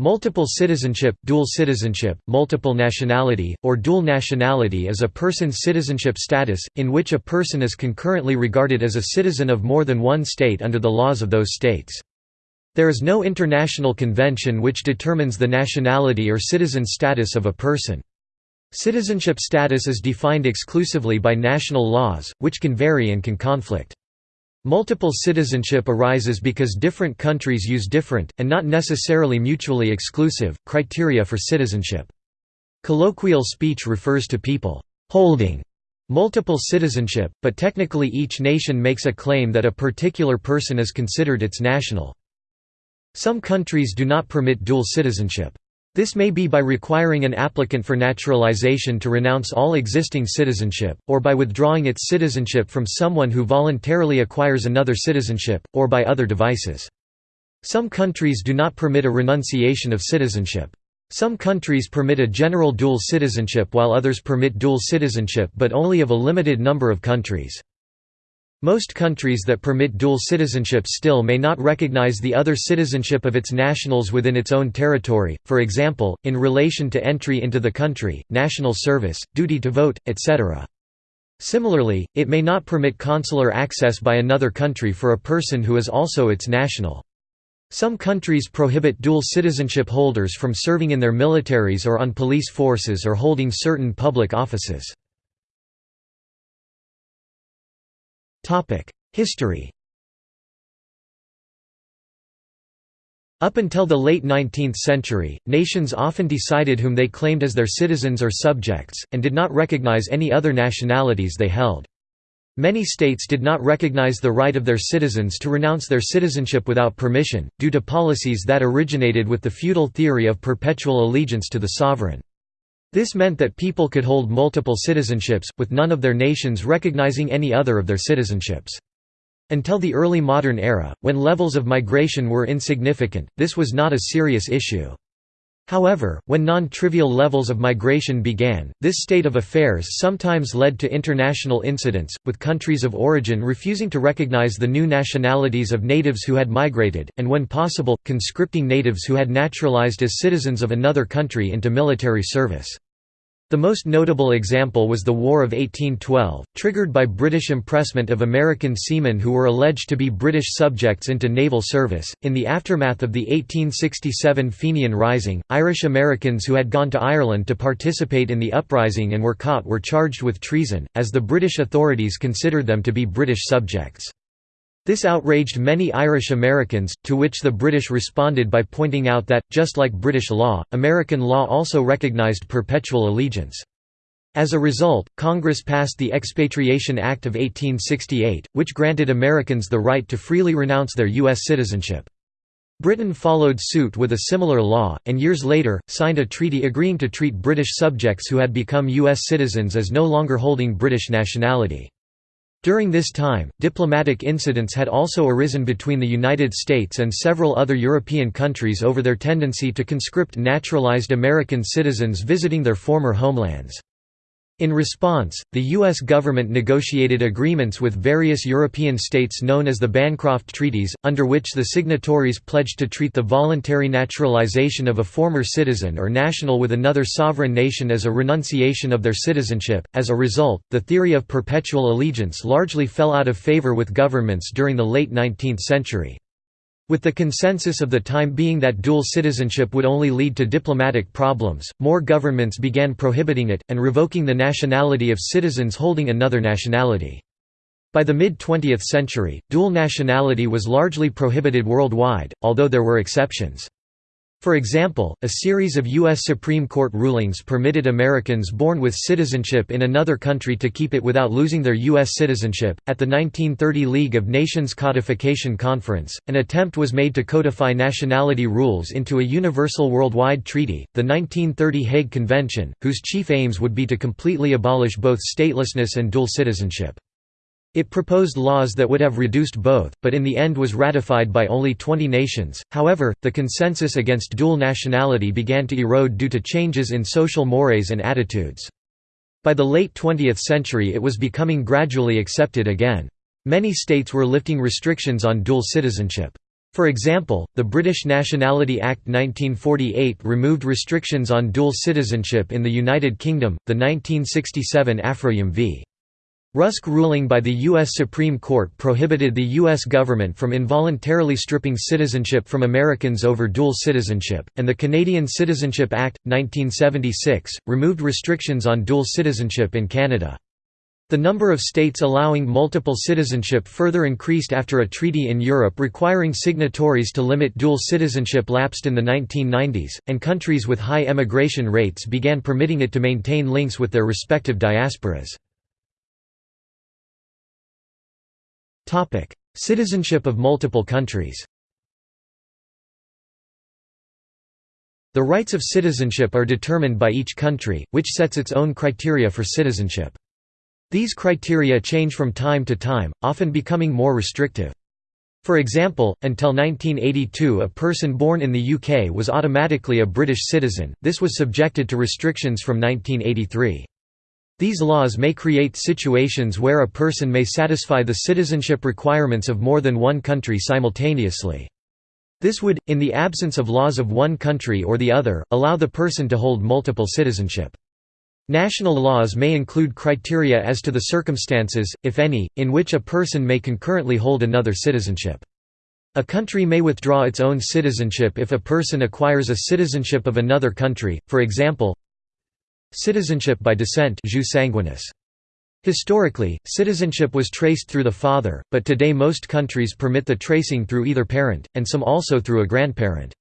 Multiple citizenship, dual citizenship, multiple nationality, or dual nationality is a person's citizenship status, in which a person is concurrently regarded as a citizen of more than one state under the laws of those states. There is no international convention which determines the nationality or citizen status of a person. Citizenship status is defined exclusively by national laws, which can vary and can conflict. Multiple citizenship arises because different countries use different, and not necessarily mutually exclusive, criteria for citizenship. Colloquial speech refers to people «holding» multiple citizenship, but technically each nation makes a claim that a particular person is considered its national. Some countries do not permit dual citizenship. This may be by requiring an applicant for naturalization to renounce all existing citizenship, or by withdrawing its citizenship from someone who voluntarily acquires another citizenship, or by other devices. Some countries do not permit a renunciation of citizenship. Some countries permit a general dual citizenship while others permit dual citizenship but only of a limited number of countries. Most countries that permit dual citizenship still may not recognize the other citizenship of its nationals within its own territory, for example, in relation to entry into the country, national service, duty to vote, etc. Similarly, it may not permit consular access by another country for a person who is also its national. Some countries prohibit dual citizenship holders from serving in their militaries or on police forces or holding certain public offices. History Up until the late 19th century, nations often decided whom they claimed as their citizens or subjects, and did not recognize any other nationalities they held. Many states did not recognize the right of their citizens to renounce their citizenship without permission, due to policies that originated with the feudal theory of perpetual allegiance to the sovereign. This meant that people could hold multiple citizenships, with none of their nations recognizing any other of their citizenships. Until the early modern era, when levels of migration were insignificant, this was not a serious issue. However, when non-trivial levels of migration began, this state of affairs sometimes led to international incidents, with countries of origin refusing to recognize the new nationalities of natives who had migrated, and when possible, conscripting natives who had naturalized as citizens of another country into military service. The most notable example was the War of 1812, triggered by British impressment of American seamen who were alleged to be British subjects into naval service. In the aftermath of the 1867 Fenian Rising, Irish Americans who had gone to Ireland to participate in the uprising and were caught were charged with treason, as the British authorities considered them to be British subjects. This outraged many Irish Americans, to which the British responded by pointing out that, just like British law, American law also recognized perpetual allegiance. As a result, Congress passed the Expatriation Act of 1868, which granted Americans the right to freely renounce their U.S. citizenship. Britain followed suit with a similar law, and years later, signed a treaty agreeing to treat British subjects who had become U.S. citizens as no longer holding British nationality. During this time, diplomatic incidents had also arisen between the United States and several other European countries over their tendency to conscript naturalized American citizens visiting their former homelands. In response, the U.S. government negotiated agreements with various European states known as the Bancroft Treaties, under which the signatories pledged to treat the voluntary naturalization of a former citizen or national with another sovereign nation as a renunciation of their citizenship. As a result, the theory of perpetual allegiance largely fell out of favor with governments during the late 19th century. With the consensus of the time being that dual citizenship would only lead to diplomatic problems, more governments began prohibiting it, and revoking the nationality of citizens holding another nationality. By the mid-20th century, dual nationality was largely prohibited worldwide, although there were exceptions. For example, a series of U.S. Supreme Court rulings permitted Americans born with citizenship in another country to keep it without losing their U.S. citizenship. At the 1930 League of Nations Codification Conference, an attempt was made to codify nationality rules into a universal worldwide treaty, the 1930 Hague Convention, whose chief aims would be to completely abolish both statelessness and dual citizenship. It proposed laws that would have reduced both, but in the end was ratified by only 20 nations. However, the consensus against dual nationality began to erode due to changes in social mores and attitudes. By the late 20th century it was becoming gradually accepted again. Many states were lifting restrictions on dual citizenship. For example, the British Nationality Act 1948 removed restrictions on dual citizenship in the United Kingdom, the 1967 Afroyim v. Rusk ruling by the U.S. Supreme Court prohibited the U.S. government from involuntarily stripping citizenship from Americans over dual citizenship, and the Canadian Citizenship Act, 1976, removed restrictions on dual citizenship in Canada. The number of states allowing multiple citizenship further increased after a treaty in Europe requiring signatories to limit dual citizenship lapsed in the 1990s, and countries with high emigration rates began permitting it to maintain links with their respective diasporas. Citizenship of multiple countries The rights of citizenship are determined by each country, which sets its own criteria for citizenship. These criteria change from time to time, often becoming more restrictive. For example, until 1982 a person born in the UK was automatically a British citizen, this was subjected to restrictions from 1983. These laws may create situations where a person may satisfy the citizenship requirements of more than one country simultaneously. This would, in the absence of laws of one country or the other, allow the person to hold multiple citizenship. National laws may include criteria as to the circumstances, if any, in which a person may concurrently hold another citizenship. A country may withdraw its own citizenship if a person acquires a citizenship of another country, for example Citizenship by descent jus sanguinis. Historically, citizenship was traced through the father, but today most countries permit the tracing through either parent, and some also through a grandparent.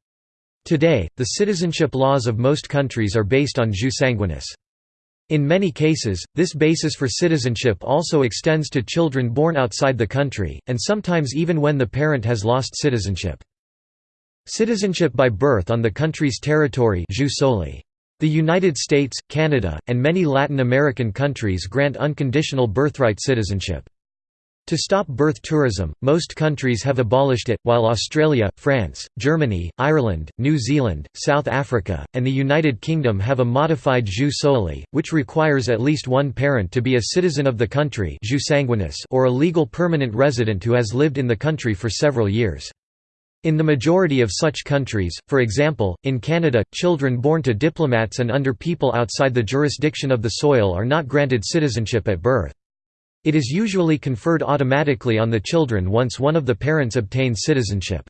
Today, the citizenship laws of most countries are based on jus sanguinis. In many cases, this basis for citizenship also extends to children born outside the country, and sometimes even when the parent has lost citizenship. Citizenship by birth on the country's territory jus soli. The United States, Canada, and many Latin American countries grant unconditional birthright citizenship. To stop birth tourism, most countries have abolished it, while Australia, France, Germany, Ireland, New Zealand, South Africa, and the United Kingdom have a modified jus soli, which requires at least one parent to be a citizen of the country or a legal permanent resident who has lived in the country for several years. In the majority of such countries, for example, in Canada, children born to diplomats and under people outside the jurisdiction of the soil are not granted citizenship at birth. It is usually conferred automatically on the children once one of the parents obtains citizenship.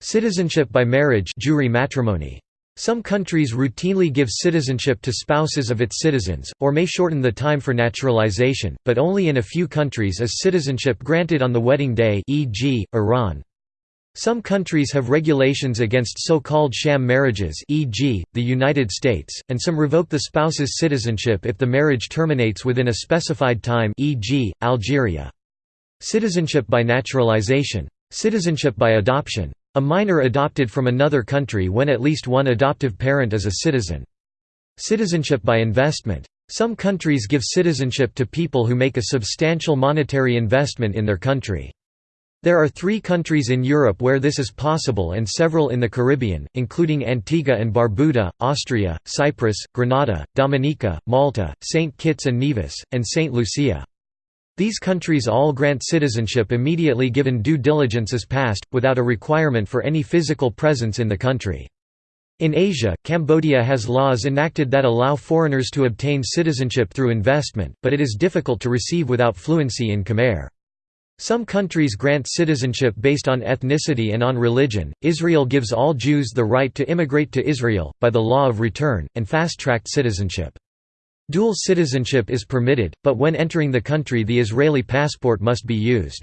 Citizenship by marriage jure matrimonii. Some countries routinely give citizenship to spouses of its citizens, or may shorten the time for naturalization, but only in a few countries is citizenship granted on the wedding day e.g., Iran. Some countries have regulations against so-called sham marriages e.g., the United States, and some revoke the spouse's citizenship if the marriage terminates within a specified time e.g., Algeria. Citizenship by naturalization. Citizenship by adoption. A minor adopted from another country when at least one adoptive parent is a citizen. Citizenship by investment. Some countries give citizenship to people who make a substantial monetary investment in their country. There are three countries in Europe where this is possible and several in the Caribbean, including Antigua and Barbuda, Austria, Cyprus, Grenada, Dominica, Malta, St. Kitts and Nevis, and St. Lucia. These countries all grant citizenship immediately given due diligence is passed, without a requirement for any physical presence in the country. In Asia, Cambodia has laws enacted that allow foreigners to obtain citizenship through investment, but it is difficult to receive without fluency in Khmer. Some countries grant citizenship based on ethnicity and on religion. Israel gives all Jews the right to immigrate to Israel, by the law of return, and fast tracked citizenship. Dual citizenship is permitted, but when entering the country, the Israeli passport must be used.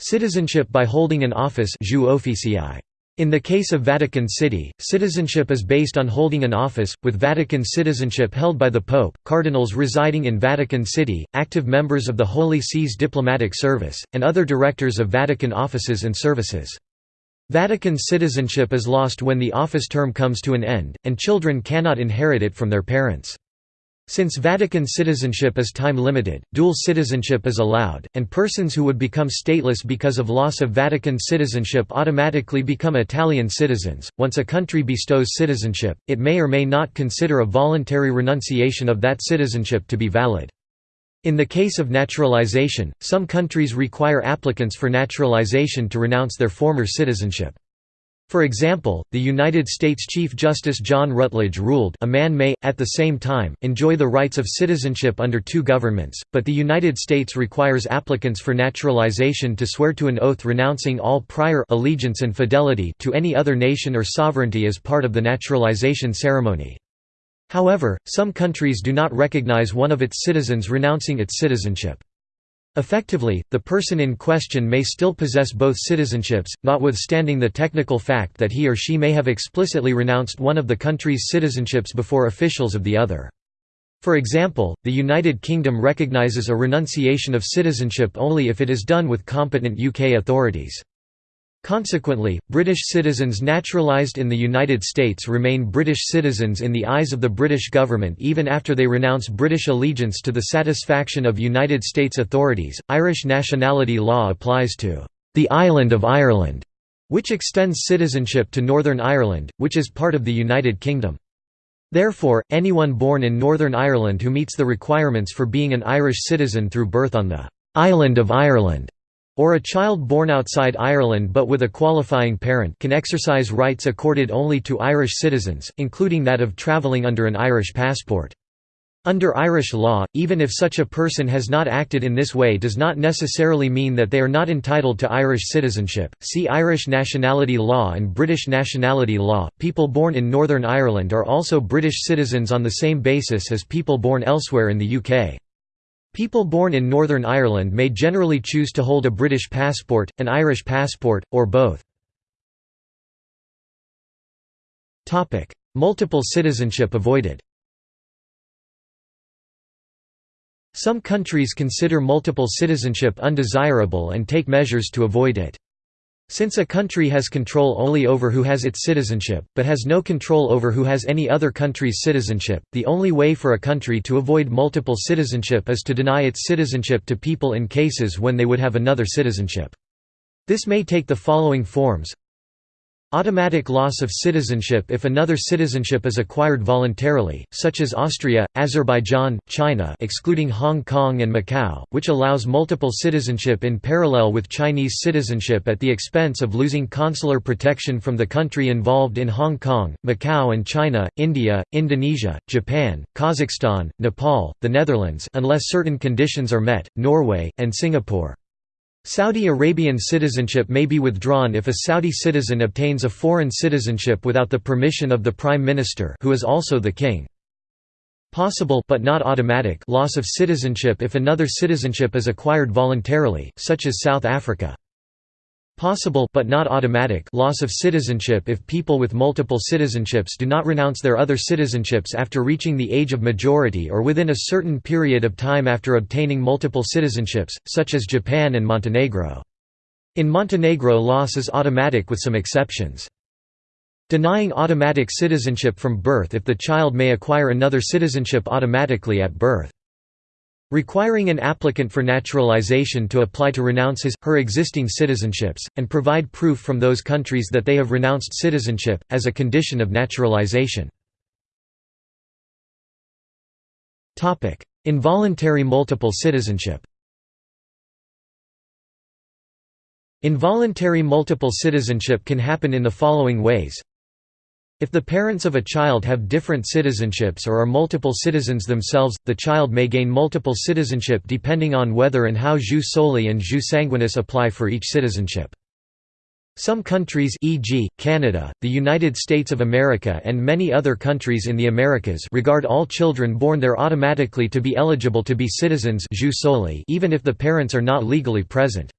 Citizenship by holding an office in the case of Vatican City, citizenship is based on holding an office, with Vatican citizenship held by the Pope, cardinals residing in Vatican City, active members of the Holy See's diplomatic service, and other directors of Vatican offices and services. Vatican citizenship is lost when the office term comes to an end, and children cannot inherit it from their parents. Since Vatican citizenship is time-limited, dual citizenship is allowed, and persons who would become stateless because of loss of Vatican citizenship automatically become Italian citizens. Once a country bestows citizenship, it may or may not consider a voluntary renunciation of that citizenship to be valid. In the case of naturalization, some countries require applicants for naturalization to renounce their former citizenship. For example, the United States Chief Justice John Rutledge ruled a man may, at the same time, enjoy the rights of citizenship under two governments, but the United States requires applicants for naturalization to swear to an oath renouncing all prior allegiance and fidelity to any other nation or sovereignty as part of the naturalization ceremony. However, some countries do not recognize one of its citizens renouncing its citizenship. Effectively, the person in question may still possess both citizenships, notwithstanding the technical fact that he or she may have explicitly renounced one of the country's citizenships before officials of the other. For example, the United Kingdom recognises a renunciation of citizenship only if it is done with competent UK authorities. Consequently, British citizens naturalised in the United States remain British citizens in the eyes of the British government even after they renounce British allegiance to the satisfaction of United States authorities. Irish nationality law applies to the island of Ireland, which extends citizenship to Northern Ireland, which is part of the United Kingdom. Therefore, anyone born in Northern Ireland who meets the requirements for being an Irish citizen through birth on the island of Ireland or a child born outside Ireland but with a qualifying parent can exercise rights accorded only to Irish citizens, including that of travelling under an Irish passport. Under Irish law, even if such a person has not acted in this way does not necessarily mean that they are not entitled to Irish citizenship. See Irish nationality law and British nationality law. People born in Northern Ireland are also British citizens on the same basis as people born elsewhere in the UK. People born in Northern Ireland may generally choose to hold a British passport, an Irish passport, or both. Multiple citizenship avoided Some countries consider multiple citizenship undesirable and take measures to avoid it. Since a country has control only over who has its citizenship, but has no control over who has any other country's citizenship, the only way for a country to avoid multiple citizenship is to deny its citizenship to people in cases when they would have another citizenship. This may take the following forms Automatic loss of citizenship if another citizenship is acquired voluntarily, such as Austria, Azerbaijan, China excluding Hong Kong and Macau, which allows multiple citizenship in parallel with Chinese citizenship at the expense of losing consular protection from the country involved in Hong Kong, Macau and China, India, Indonesia, Japan, Kazakhstan, Nepal, the Netherlands unless certain conditions are met, Norway, and Singapore. Saudi Arabian citizenship may be withdrawn if a Saudi citizen obtains a foreign citizenship without the permission of the prime minister who is also the king. Possible but not automatic loss of citizenship if another citizenship is acquired voluntarily, such as South Africa. Possible but not automatic loss of citizenship if people with multiple citizenships do not renounce their other citizenships after reaching the age of majority or within a certain period of time after obtaining multiple citizenships, such as Japan and Montenegro. In Montenegro loss is automatic with some exceptions. Denying automatic citizenship from birth if the child may acquire another citizenship automatically at birth. Requiring an applicant for naturalization to apply to renounce his, her existing citizenships, and provide proof from those countries that they have renounced citizenship, as a condition of naturalization. Involuntary multiple citizenship Involuntary multiple citizenship can happen in the following ways if the parents of a child have different citizenships or are multiple citizens themselves, the child may gain multiple citizenship depending on whether and how jus soli and jus sanguinis apply for each citizenship. Some countries e.g., Canada, the United States of America and many other countries in the Americas regard all children born there automatically to be eligible to be citizens jus soli even if the parents are not legally present.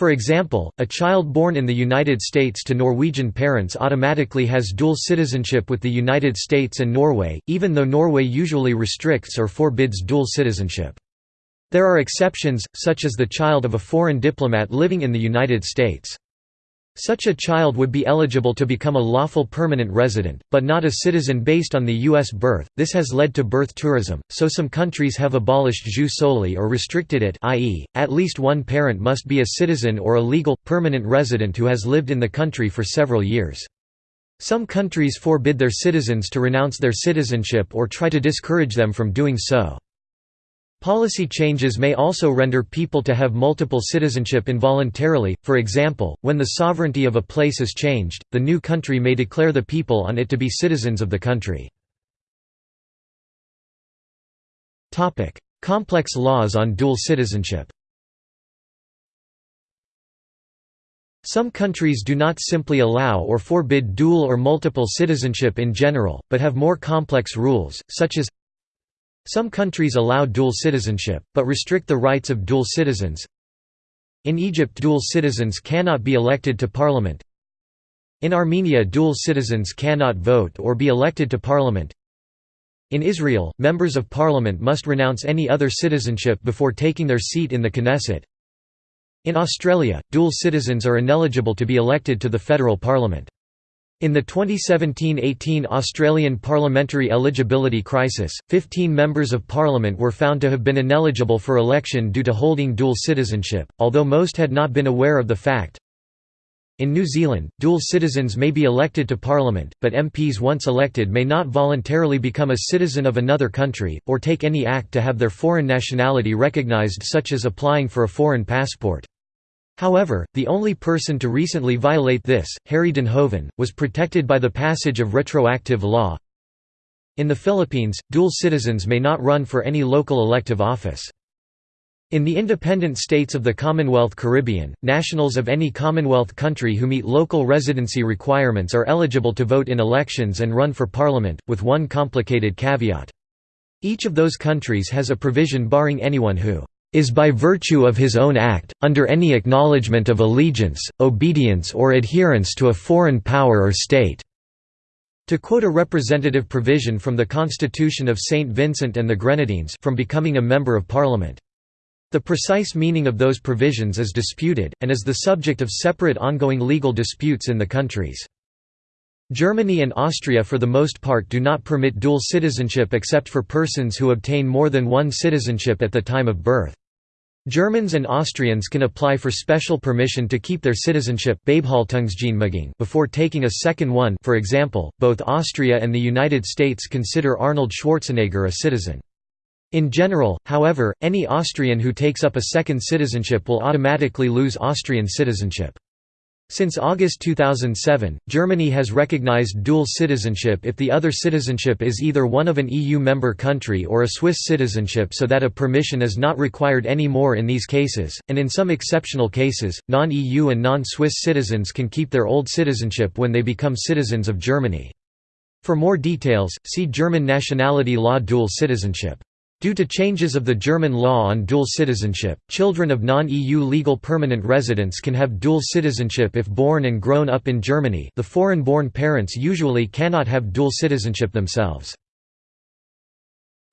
For example, a child born in the United States to Norwegian parents automatically has dual citizenship with the United States and Norway, even though Norway usually restricts or forbids dual citizenship. There are exceptions, such as the child of a foreign diplomat living in the United States. Such a child would be eligible to become a lawful permanent resident, but not a citizen based on the U.S. birth. This has led to birth tourism, so some countries have abolished jus soli or restricted it i.e., at least one parent must be a citizen or a legal, permanent resident who has lived in the country for several years. Some countries forbid their citizens to renounce their citizenship or try to discourage them from doing so. Policy changes may also render people to have multiple citizenship involuntarily, for example, when the sovereignty of a place is changed, the new country may declare the people on it to be citizens of the country. Complex laws on dual citizenship Some countries do not simply allow or forbid dual or multiple citizenship in general, but have more complex rules, such as some countries allow dual citizenship, but restrict the rights of dual citizens. In Egypt dual citizens cannot be elected to parliament. In Armenia dual citizens cannot vote or be elected to parliament. In Israel, members of parliament must renounce any other citizenship before taking their seat in the Knesset. In Australia, dual citizens are ineligible to be elected to the federal parliament. In the 2017–18 Australian parliamentary eligibility crisis, 15 members of parliament were found to have been ineligible for election due to holding dual citizenship, although most had not been aware of the fact. In New Zealand, dual citizens may be elected to parliament, but MPs once elected may not voluntarily become a citizen of another country, or take any act to have their foreign nationality recognised such as applying for a foreign passport. However, the only person to recently violate this, Harry Duynhoven, was protected by the passage of retroactive law. In the Philippines, dual citizens may not run for any local elective office. In the independent states of the Commonwealth Caribbean, nationals of any Commonwealth country who meet local residency requirements are eligible to vote in elections and run for parliament, with one complicated caveat. Each of those countries has a provision barring anyone who is by virtue of his own act, under any acknowledgement of allegiance, obedience or adherence to a foreign power or state." To quote a representative provision from the Constitution of St. Vincent and the Grenadines from becoming a Member of Parliament. The precise meaning of those provisions is disputed, and is the subject of separate ongoing legal disputes in the countries. Germany and Austria for the most part do not permit dual citizenship except for persons who obtain more than one citizenship at the time of birth. Germans and Austrians can apply for special permission to keep their citizenship before taking a second one for example, both Austria and the United States consider Arnold Schwarzenegger a citizen. In general, however, any Austrian who takes up a second citizenship will automatically lose Austrian citizenship. Since August 2007, Germany has recognized dual citizenship if the other citizenship is either one of an EU member country or a Swiss citizenship so that a permission is not required anymore in these cases, and in some exceptional cases, non-EU and non-Swiss citizens can keep their old citizenship when they become citizens of Germany. For more details, see German nationality law dual citizenship. Due to changes of the German law on dual citizenship, children of non-EU legal permanent residents can have dual citizenship if born and grown up in Germany the foreign-born parents usually cannot have dual citizenship themselves.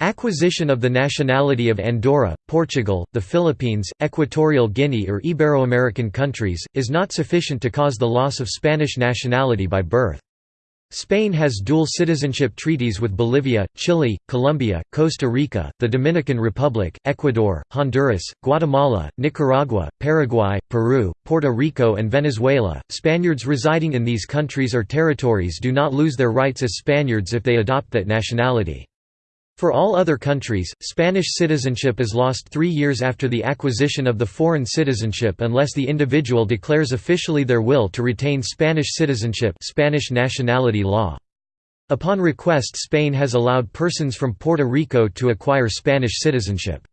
Acquisition of the nationality of Andorra, Portugal, the Philippines, Equatorial Guinea or Ibero-American countries, is not sufficient to cause the loss of Spanish nationality by birth. Spain has dual citizenship treaties with Bolivia, Chile, Colombia, Costa Rica, the Dominican Republic, Ecuador, Honduras, Guatemala, Nicaragua, Paraguay, Peru, Puerto Rico, and Venezuela. Spaniards residing in these countries or territories do not lose their rights as Spaniards if they adopt that nationality. For all other countries, Spanish citizenship is lost three years after the acquisition of the foreign citizenship unless the individual declares officially their will to retain Spanish citizenship Spanish nationality law. Upon request Spain has allowed persons from Puerto Rico to acquire Spanish citizenship.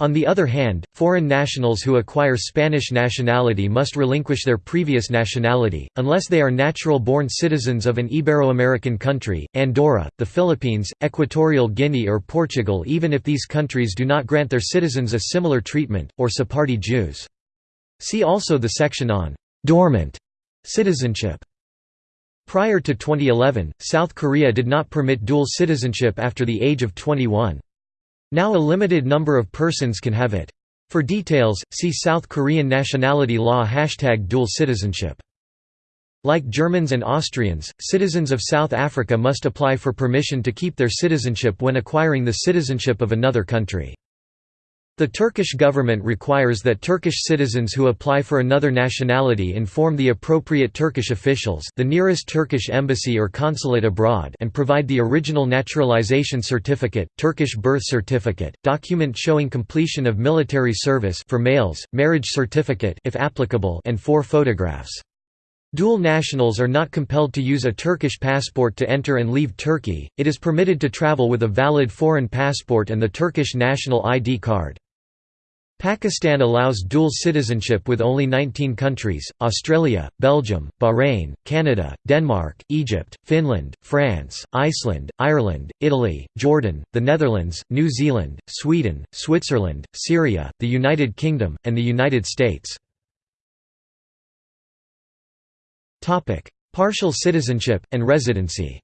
On the other hand, foreign nationals who acquire Spanish nationality must relinquish their previous nationality, unless they are natural-born citizens of an Ibero-American country, Andorra, the Philippines, Equatorial Guinea or Portugal even if these countries do not grant their citizens a similar treatment, or Sephardi Jews. See also the section on «dormant» citizenship. Prior to 2011, South Korea did not permit dual citizenship after the age of 21. Now a limited number of persons can have it. For details, see South Korean nationality law hashtag dual citizenship. Like Germans and Austrians, citizens of South Africa must apply for permission to keep their citizenship when acquiring the citizenship of another country. The Turkish government requires that Turkish citizens who apply for another nationality inform the appropriate Turkish officials the nearest Turkish embassy or consulate abroad and provide the original naturalization certificate, Turkish birth certificate, document showing completion of military service for males, marriage certificate if applicable and four photographs. Dual nationals are not compelled to use a Turkish passport to enter and leave Turkey, it is permitted to travel with a valid foreign passport and the Turkish national ID card. Pakistan allows dual citizenship with only 19 countries, Australia, Belgium, Bahrain, Canada, Denmark, Egypt, Finland, France, Iceland, Ireland, Italy, Jordan, the Netherlands, New Zealand, Sweden, Switzerland, Syria, the United Kingdom, and the United States. Partial citizenship, and residency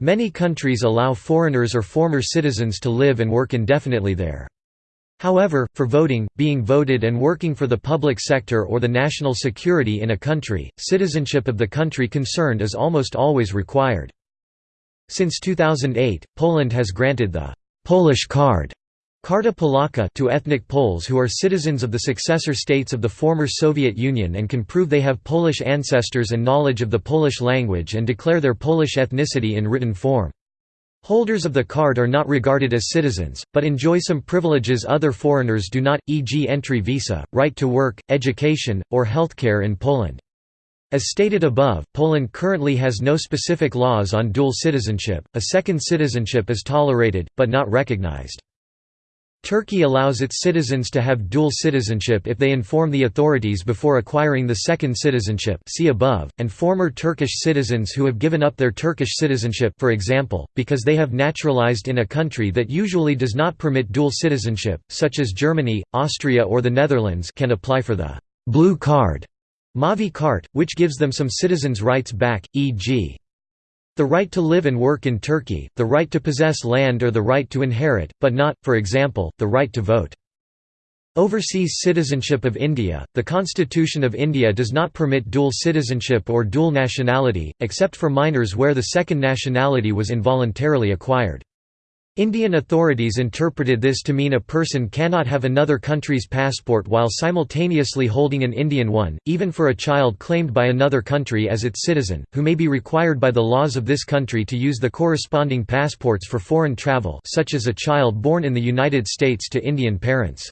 Many countries allow foreigners or former citizens to live and work indefinitely there. However, for voting, being voted and working for the public sector or the national security in a country, citizenship of the country concerned is almost always required. Since 2008, Poland has granted the «Polish card» Karta Polaka to ethnic Poles who are citizens of the successor states of the former Soviet Union and can prove they have Polish ancestors and knowledge of the Polish language and declare their Polish ethnicity in written form. Holders of the card are not regarded as citizens, but enjoy some privileges other foreigners do not, e.g. entry visa, right to work, education, or healthcare in Poland. As stated above, Poland currently has no specific laws on dual citizenship, a second citizenship is tolerated, but not recognized. Turkey allows its citizens to have dual citizenship if they inform the authorities before acquiring the second citizenship see above, and former Turkish citizens who have given up their Turkish citizenship for example, because they have naturalized in a country that usually does not permit dual citizenship, such as Germany, Austria or the Netherlands can apply for the «blue card» Mavi Kart, which gives them some citizens' rights back, e.g. The right to live and work in Turkey, the right to possess land or the right to inherit, but not, for example, the right to vote. Overseas citizenship of India – The Constitution of India does not permit dual citizenship or dual nationality, except for minors where the second nationality was involuntarily acquired. Indian authorities interpreted this to mean a person cannot have another country's passport while simultaneously holding an Indian one, even for a child claimed by another country as its citizen, who may be required by the laws of this country to use the corresponding passports for foreign travel such as a child born in the United States to Indian parents.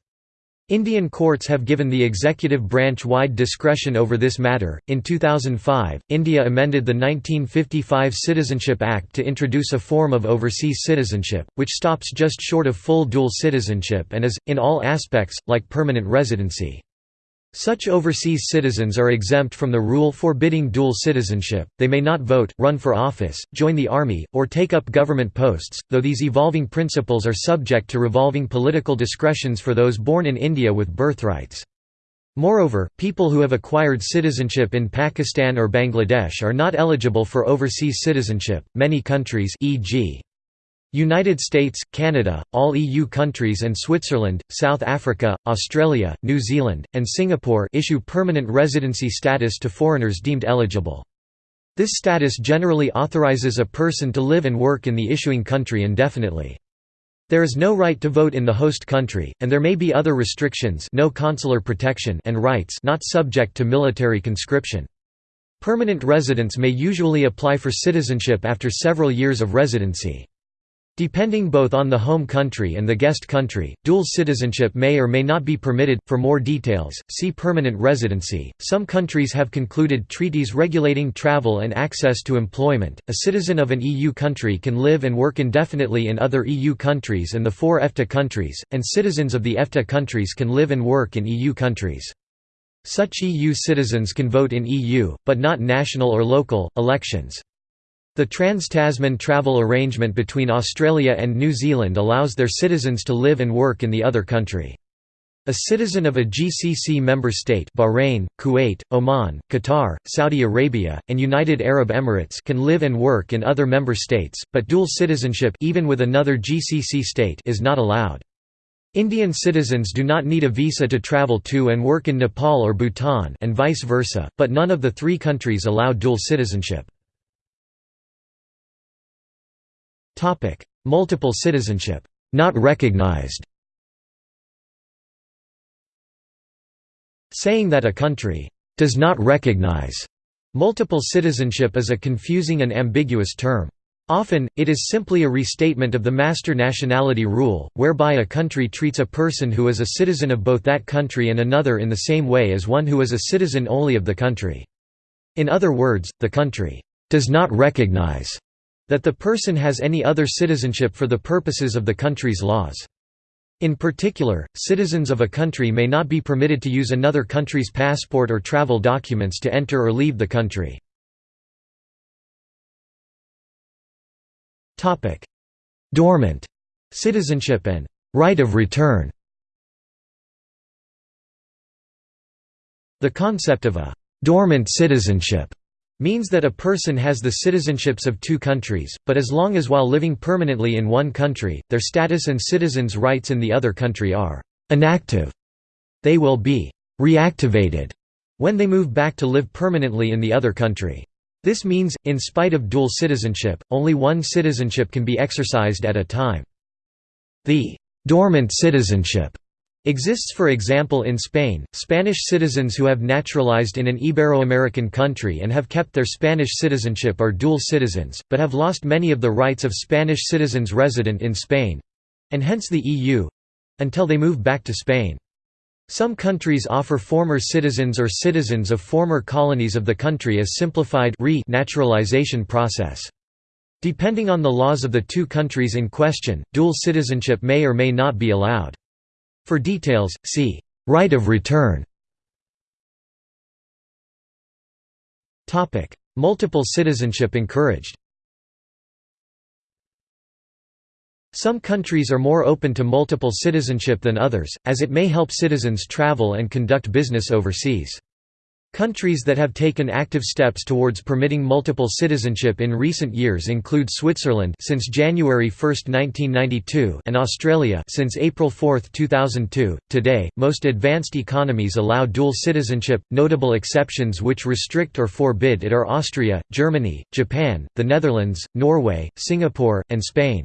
Indian courts have given the executive branch wide discretion over this matter. In 2005, India amended the 1955 Citizenship Act to introduce a form of overseas citizenship, which stops just short of full dual citizenship and is, in all aspects, like permanent residency. Such overseas citizens are exempt from the rule forbidding dual citizenship, they may not vote, run for office, join the army, or take up government posts, though these evolving principles are subject to revolving political discretions for those born in India with birthrights. Moreover, people who have acquired citizenship in Pakistan or Bangladesh are not eligible for overseas citizenship. Many countries, e.g., United States, Canada, all EU countries and Switzerland, South Africa, Australia, New Zealand, and Singapore issue permanent residency status to foreigners deemed eligible. This status generally authorizes a person to live and work in the issuing country indefinitely. There is no right to vote in the host country, and there may be other restrictions no consular protection and rights not subject to military conscription. Permanent residents may usually apply for citizenship after several years of residency. Depending both on the home country and the guest country, dual citizenship may or may not be permitted. For more details, see permanent residency. Some countries have concluded treaties regulating travel and access to employment. A citizen of an EU country can live and work indefinitely in other EU countries and the four EFTA countries, and citizens of the EFTA countries can live and work in EU countries. Such EU citizens can vote in EU, but not national or local, elections. The Trans-Tasman travel arrangement between Australia and New Zealand allows their citizens to live and work in the other country. A citizen of a GCC member state Bahrain, Kuwait, Oman, Qatar, Saudi Arabia, and United Arab Emirates can live and work in other member states, but dual citizenship even with another GCC state is not allowed. Indian citizens do not need a visa to travel to and work in Nepal or Bhutan and vice versa, but none of the three countries allow dual citizenship. Multiple citizenship, not recognized. Saying that a country does not recognize multiple citizenship is a confusing and ambiguous term. Often, it is simply a restatement of the master nationality rule, whereby a country treats a person who is a citizen of both that country and another in the same way as one who is a citizen only of the country. In other words, the country does not recognize that the person has any other citizenship for the purposes of the country's laws. In particular, citizens of a country may not be permitted to use another country's passport or travel documents to enter or leave the country. Dormant citizenship and right of return The concept of a dormant citizenship means that a person has the citizenships of two countries, but as long as while living permanently in one country, their status and citizens' rights in the other country are inactive. They will be reactivated when they move back to live permanently in the other country. This means, in spite of dual citizenship, only one citizenship can be exercised at a time. The dormant citizenship Exists for example in Spain, Spanish citizens who have naturalized in an Ibero-American country and have kept their Spanish citizenship are dual citizens, but have lost many of the rights of Spanish citizens resident in Spain—and hence the EU—until they move back to Spain. Some countries offer former citizens or citizens of former colonies of the country a simplified re-naturalization process. Depending on the laws of the two countries in question, dual citizenship may or may not be allowed. For details, see right of return. Topic: Multiple citizenship encouraged. Some countries are more open to multiple citizenship than others, as it may help citizens travel and conduct business overseas. Countries that have taken active steps towards permitting multiple citizenship in recent years include Switzerland since January 1, 1992, and Australia since April 4, 2002. Today, most advanced economies allow dual citizenship. Notable exceptions which restrict or forbid it are Austria, Germany, Japan, the Netherlands, Norway, Singapore, and Spain.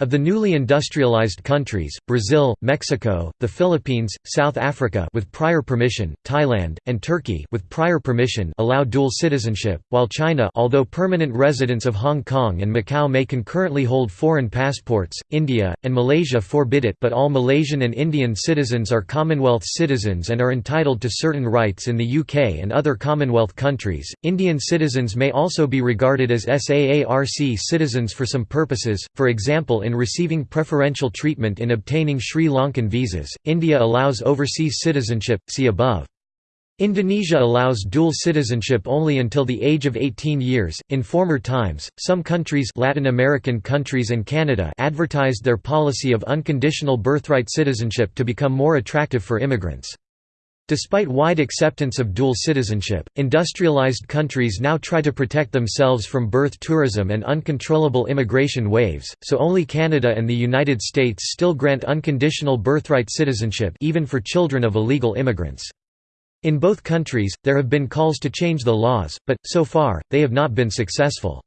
Of the newly industrialized countries, Brazil, Mexico, the Philippines, South Africa with prior permission, Thailand, and Turkey with prior permission allow dual citizenship, while China although permanent residents of Hong Kong and Macau may concurrently hold foreign passports, India, and Malaysia forbid it but all Malaysian and Indian citizens are Commonwealth citizens and are entitled to certain rights in the UK and other Commonwealth countries. Indian citizens may also be regarded as SAARC citizens for some purposes, for example in in receiving preferential treatment in obtaining Sri Lankan visas. India allows overseas citizenship, see above. Indonesia allows dual citizenship only until the age of 18 years. In former times, some countries, Latin American countries and Canada, advertised their policy of unconditional birthright citizenship to become more attractive for immigrants. Despite wide acceptance of dual citizenship, industrialized countries now try to protect themselves from birth tourism and uncontrollable immigration waves, so only Canada and the United States still grant unconditional birthright citizenship even for children of illegal immigrants. In both countries, there have been calls to change the laws, but, so far, they have not been successful.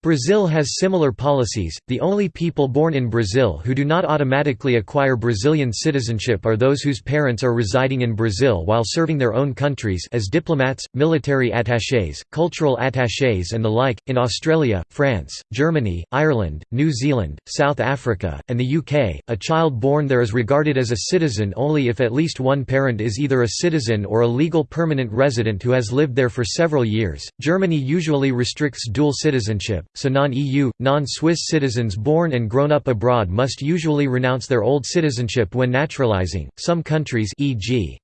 Brazil has similar policies. The only people born in Brazil who do not automatically acquire Brazilian citizenship are those whose parents are residing in Brazil while serving their own countries as diplomats, military attachés, cultural attachés, and the like. In Australia, France, Germany, Ireland, New Zealand, South Africa, and the UK, a child born there is regarded as a citizen only if at least one parent is either a citizen or a legal permanent resident who has lived there for several years. Germany usually restricts dual citizenship so non-EU, non-Swiss citizens born and grown up abroad must usually renounce their old citizenship when naturalizing. Some countries e.g.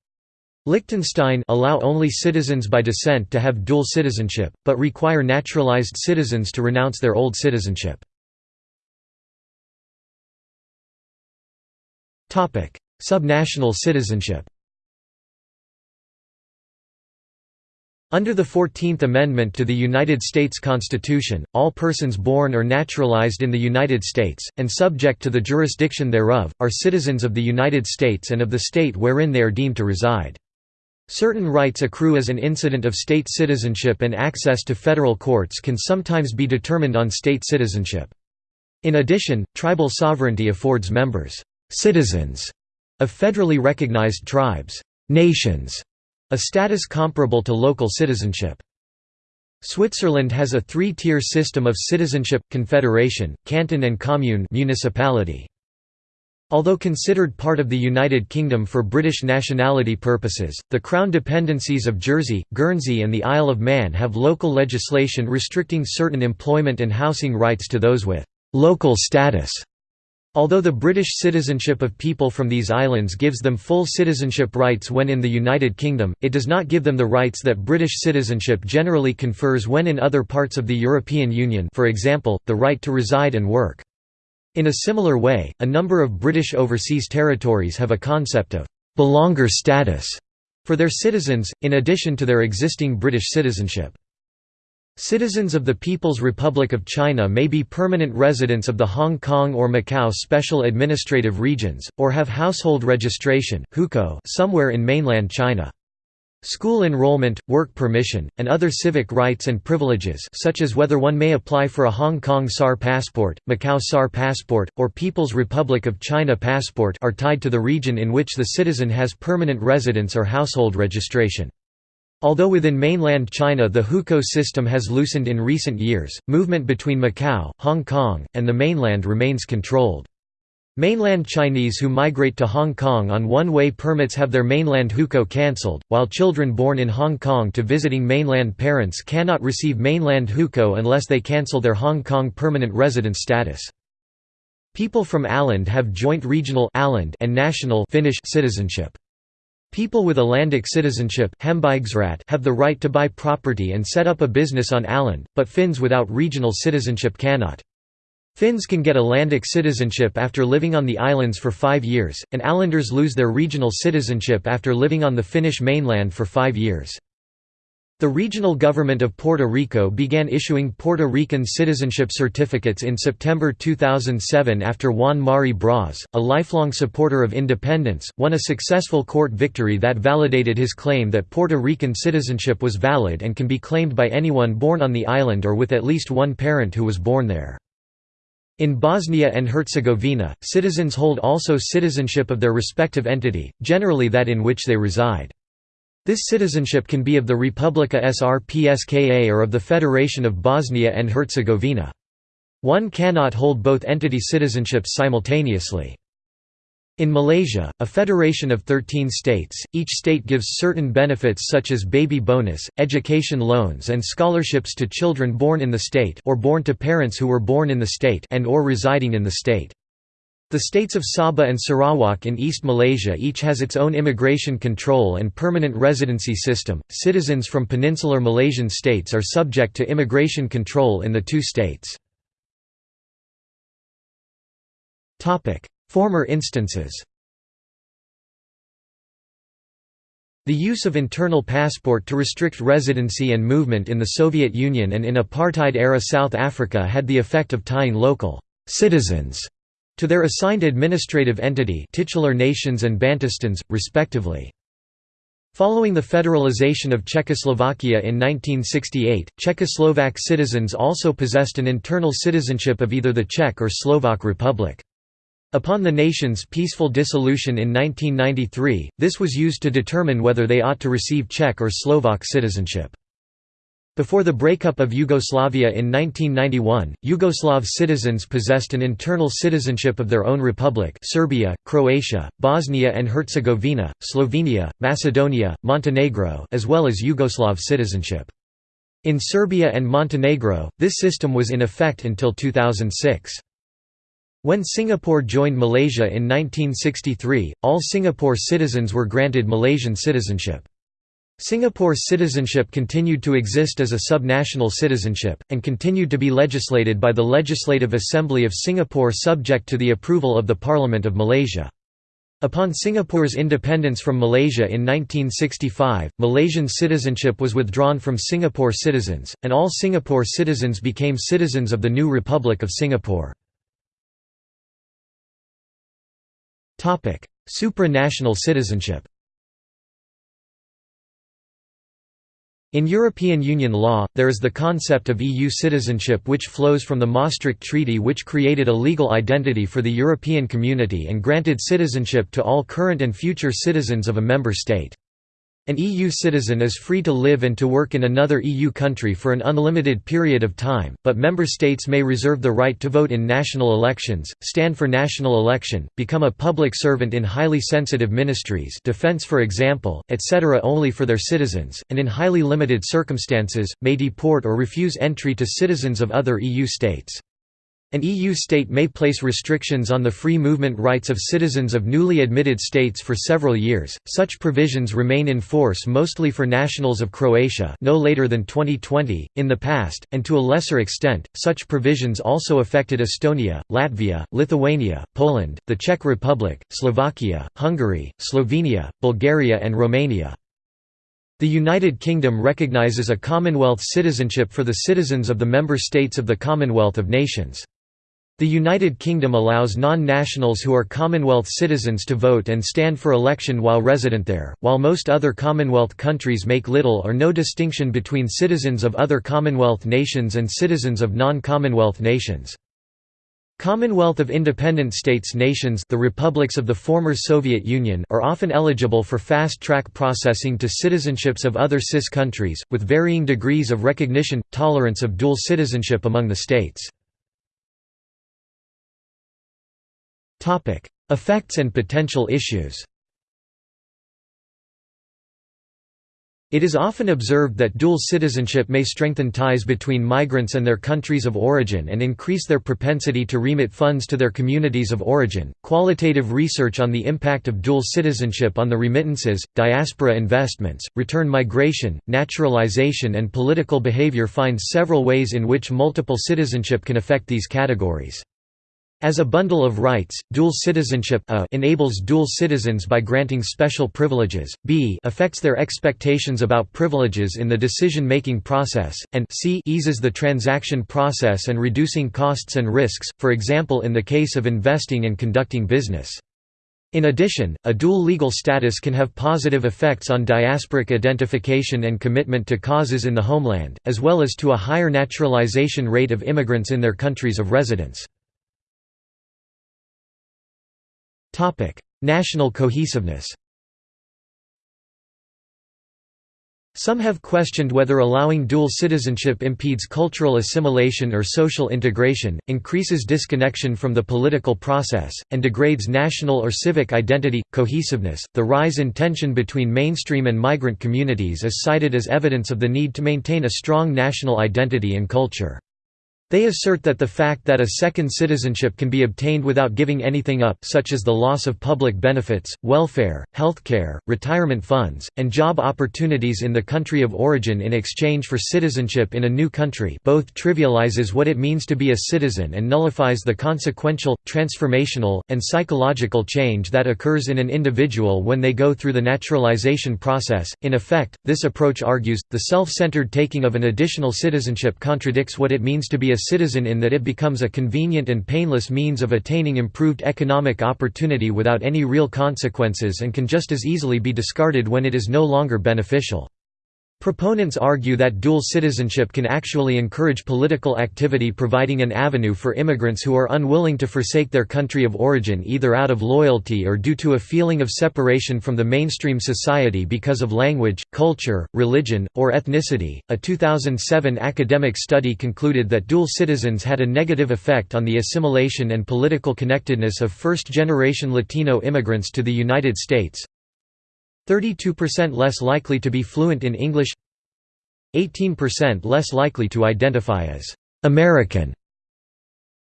Liechtenstein allow only citizens by descent to have dual citizenship, but require naturalized citizens to renounce their old citizenship. Subnational citizenship Under the Fourteenth Amendment to the United States Constitution, all persons born or naturalized in the United States, and subject to the jurisdiction thereof, are citizens of the United States and of the state wherein they are deemed to reside. Certain rights accrue as an incident of state citizenship and access to federal courts can sometimes be determined on state citizenship. In addition, tribal sovereignty affords members citizens of federally recognized tribes nations, a status comparable to local citizenship. Switzerland has a three-tier system of citizenship, confederation, canton and commune municipality. Although considered part of the United Kingdom for British nationality purposes, the Crown dependencies of Jersey, Guernsey and the Isle of Man have local legislation restricting certain employment and housing rights to those with «local status». Although the British citizenship of people from these islands gives them full citizenship rights when in the United Kingdom, it does not give them the rights that British citizenship generally confers when in other parts of the European Union for example, the right to reside and work. In a similar way, a number of British overseas territories have a concept of «belonger status» for their citizens, in addition to their existing British citizenship. Citizens of the People's Republic of China may be permanent residents of the Hong Kong or Macau Special Administrative Regions, or have household registration somewhere in mainland China. School enrollment, work permission, and other civic rights and privileges such as whether one may apply for a Hong Kong SAR passport, Macau SAR passport, or People's Republic of China passport are tied to the region in which the citizen has permanent residence or household registration. Although within mainland China the hukou system has loosened in recent years, movement between Macau, Hong Kong, and the mainland remains controlled. Mainland Chinese who migrate to Hong Kong on one-way permits have their mainland hukou cancelled, while children born in Hong Kong to visiting mainland parents cannot receive mainland hukou unless they cancel their Hong Kong permanent residence status. People from Åland have joint regional and national Finnish citizenship. People with Ålandic citizenship have the right to buy property and set up a business on Åland, but Finns without regional citizenship cannot. Finns can get Ålandic citizenship after living on the islands for five years, and Ålanders lose their regional citizenship after living on the Finnish mainland for five years. The regional government of Puerto Rico began issuing Puerto Rican citizenship certificates in September 2007 after Juan Mari Braz, a lifelong supporter of independence, won a successful court victory that validated his claim that Puerto Rican citizenship was valid and can be claimed by anyone born on the island or with at least one parent who was born there. In Bosnia and Herzegovina, citizens hold also citizenship of their respective entity, generally that in which they reside. This citizenship can be of the Republika Srpska or of the Federation of Bosnia and Herzegovina. One cannot hold both entity citizenships simultaneously. In Malaysia, a federation of 13 states, each state gives certain benefits such as baby bonus, education loans and scholarships to children born in the state or born to parents who were born in the state and or residing in the state. The states of Sabah and Sarawak in East Malaysia each has its own immigration control and permanent residency system. Citizens from peninsular Malaysian states are subject to immigration control in the two states. Topic: Former instances The use of internal passport to restrict residency and movement in the Soviet Union and in apartheid-era South Africa had the effect of tying local «citizens» to their assigned administrative entity titular nations and Bantustans, respectively. Following the federalization of Czechoslovakia in 1968, Czechoslovak citizens also possessed an internal citizenship of either the Czech or Slovak Republic. Upon the nation's peaceful dissolution in 1993, this was used to determine whether they ought to receive Czech or Slovak citizenship. Before the breakup of Yugoslavia in 1991, Yugoslav citizens possessed an internal citizenship of their own republic Serbia, Croatia, Bosnia and Herzegovina, Slovenia, Macedonia, Montenegro as well as Yugoslav citizenship. In Serbia and Montenegro, this system was in effect until 2006. When Singapore joined Malaysia in 1963, all Singapore citizens were granted Malaysian citizenship. Singapore's citizenship continued to exist as a subnational citizenship, and continued to be legislated by the Legislative Assembly of Singapore subject to the approval of the Parliament of Malaysia. Upon Singapore's independence from Malaysia in 1965, Malaysian citizenship was withdrawn from Singapore citizens, and all Singapore citizens became citizens of the new Republic of Singapore. Supranational citizenship In European Union law, there is the concept of EU citizenship which flows from the Maastricht Treaty which created a legal identity for the European Community and granted citizenship to all current and future citizens of a member state. An EU citizen is free to live and to work in another EU country for an unlimited period of time, but member states may reserve the right to vote in national elections, stand for national election, become a public servant in highly sensitive ministries defense for example, etc. only for their citizens, and in highly limited circumstances, may deport or refuse entry to citizens of other EU states. An EU state may place restrictions on the free movement rights of citizens of newly admitted states for several years. Such provisions remain in force mostly for nationals of Croatia, no later than 2020. In the past, and to a lesser extent, such provisions also affected Estonia, Latvia, Lithuania, Poland, the Czech Republic, Slovakia, Hungary, Slovenia, Bulgaria, and Romania. The United Kingdom recognises a Commonwealth citizenship for the citizens of the member states of the Commonwealth of Nations. The United Kingdom allows non-nationals who are Commonwealth citizens to vote and stand for election while resident there, while most other Commonwealth countries make little or no distinction between citizens of other Commonwealth nations and citizens of non-Commonwealth nations. Commonwealth of Independent States nations the republics of the former Soviet Union are often eligible for fast-track processing to citizenships of other CIS countries, with varying degrees of recognition, tolerance of dual citizenship among the states. Effects and potential issues It is often observed that dual citizenship may strengthen ties between migrants and their countries of origin and increase their propensity to remit funds to their communities of origin. Qualitative research on the impact of dual citizenship on the remittances, diaspora investments, return migration, naturalization, and political behavior finds several ways in which multiple citizenship can affect these categories. As a bundle of rights, dual citizenship a enables dual citizens by granting special privileges, b affects their expectations about privileges in the decision-making process, and c eases the transaction process and reducing costs and risks, for example in the case of investing and conducting business. In addition, a dual legal status can have positive effects on diasporic identification and commitment to causes in the homeland, as well as to a higher naturalization rate of immigrants in their countries of residence. National cohesiveness Some have questioned whether allowing dual citizenship impedes cultural assimilation or social integration, increases disconnection from the political process, and degrades national or civic identity. Cohesiveness The rise in tension between mainstream and migrant communities is cited as evidence of the need to maintain a strong national identity and culture. They assert that the fact that a second citizenship can be obtained without giving anything up such as the loss of public benefits, welfare, healthcare, retirement funds, and job opportunities in the country of origin in exchange for citizenship in a new country both trivializes what it means to be a citizen and nullifies the consequential, transformational, and psychological change that occurs in an individual when they go through the naturalization process. In effect, this approach argues, the self-centered taking of an additional citizenship contradicts what it means to be a citizen in that it becomes a convenient and painless means of attaining improved economic opportunity without any real consequences and can just as easily be discarded when it is no longer beneficial. Proponents argue that dual citizenship can actually encourage political activity providing an avenue for immigrants who are unwilling to forsake their country of origin either out of loyalty or due to a feeling of separation from the mainstream society because of language, culture, religion, or ethnicity. A 2007 academic study concluded that dual citizens had a negative effect on the assimilation and political connectedness of first generation Latino immigrants to the United States, 32% less likely to be fluent in English 18% less likely to identify as American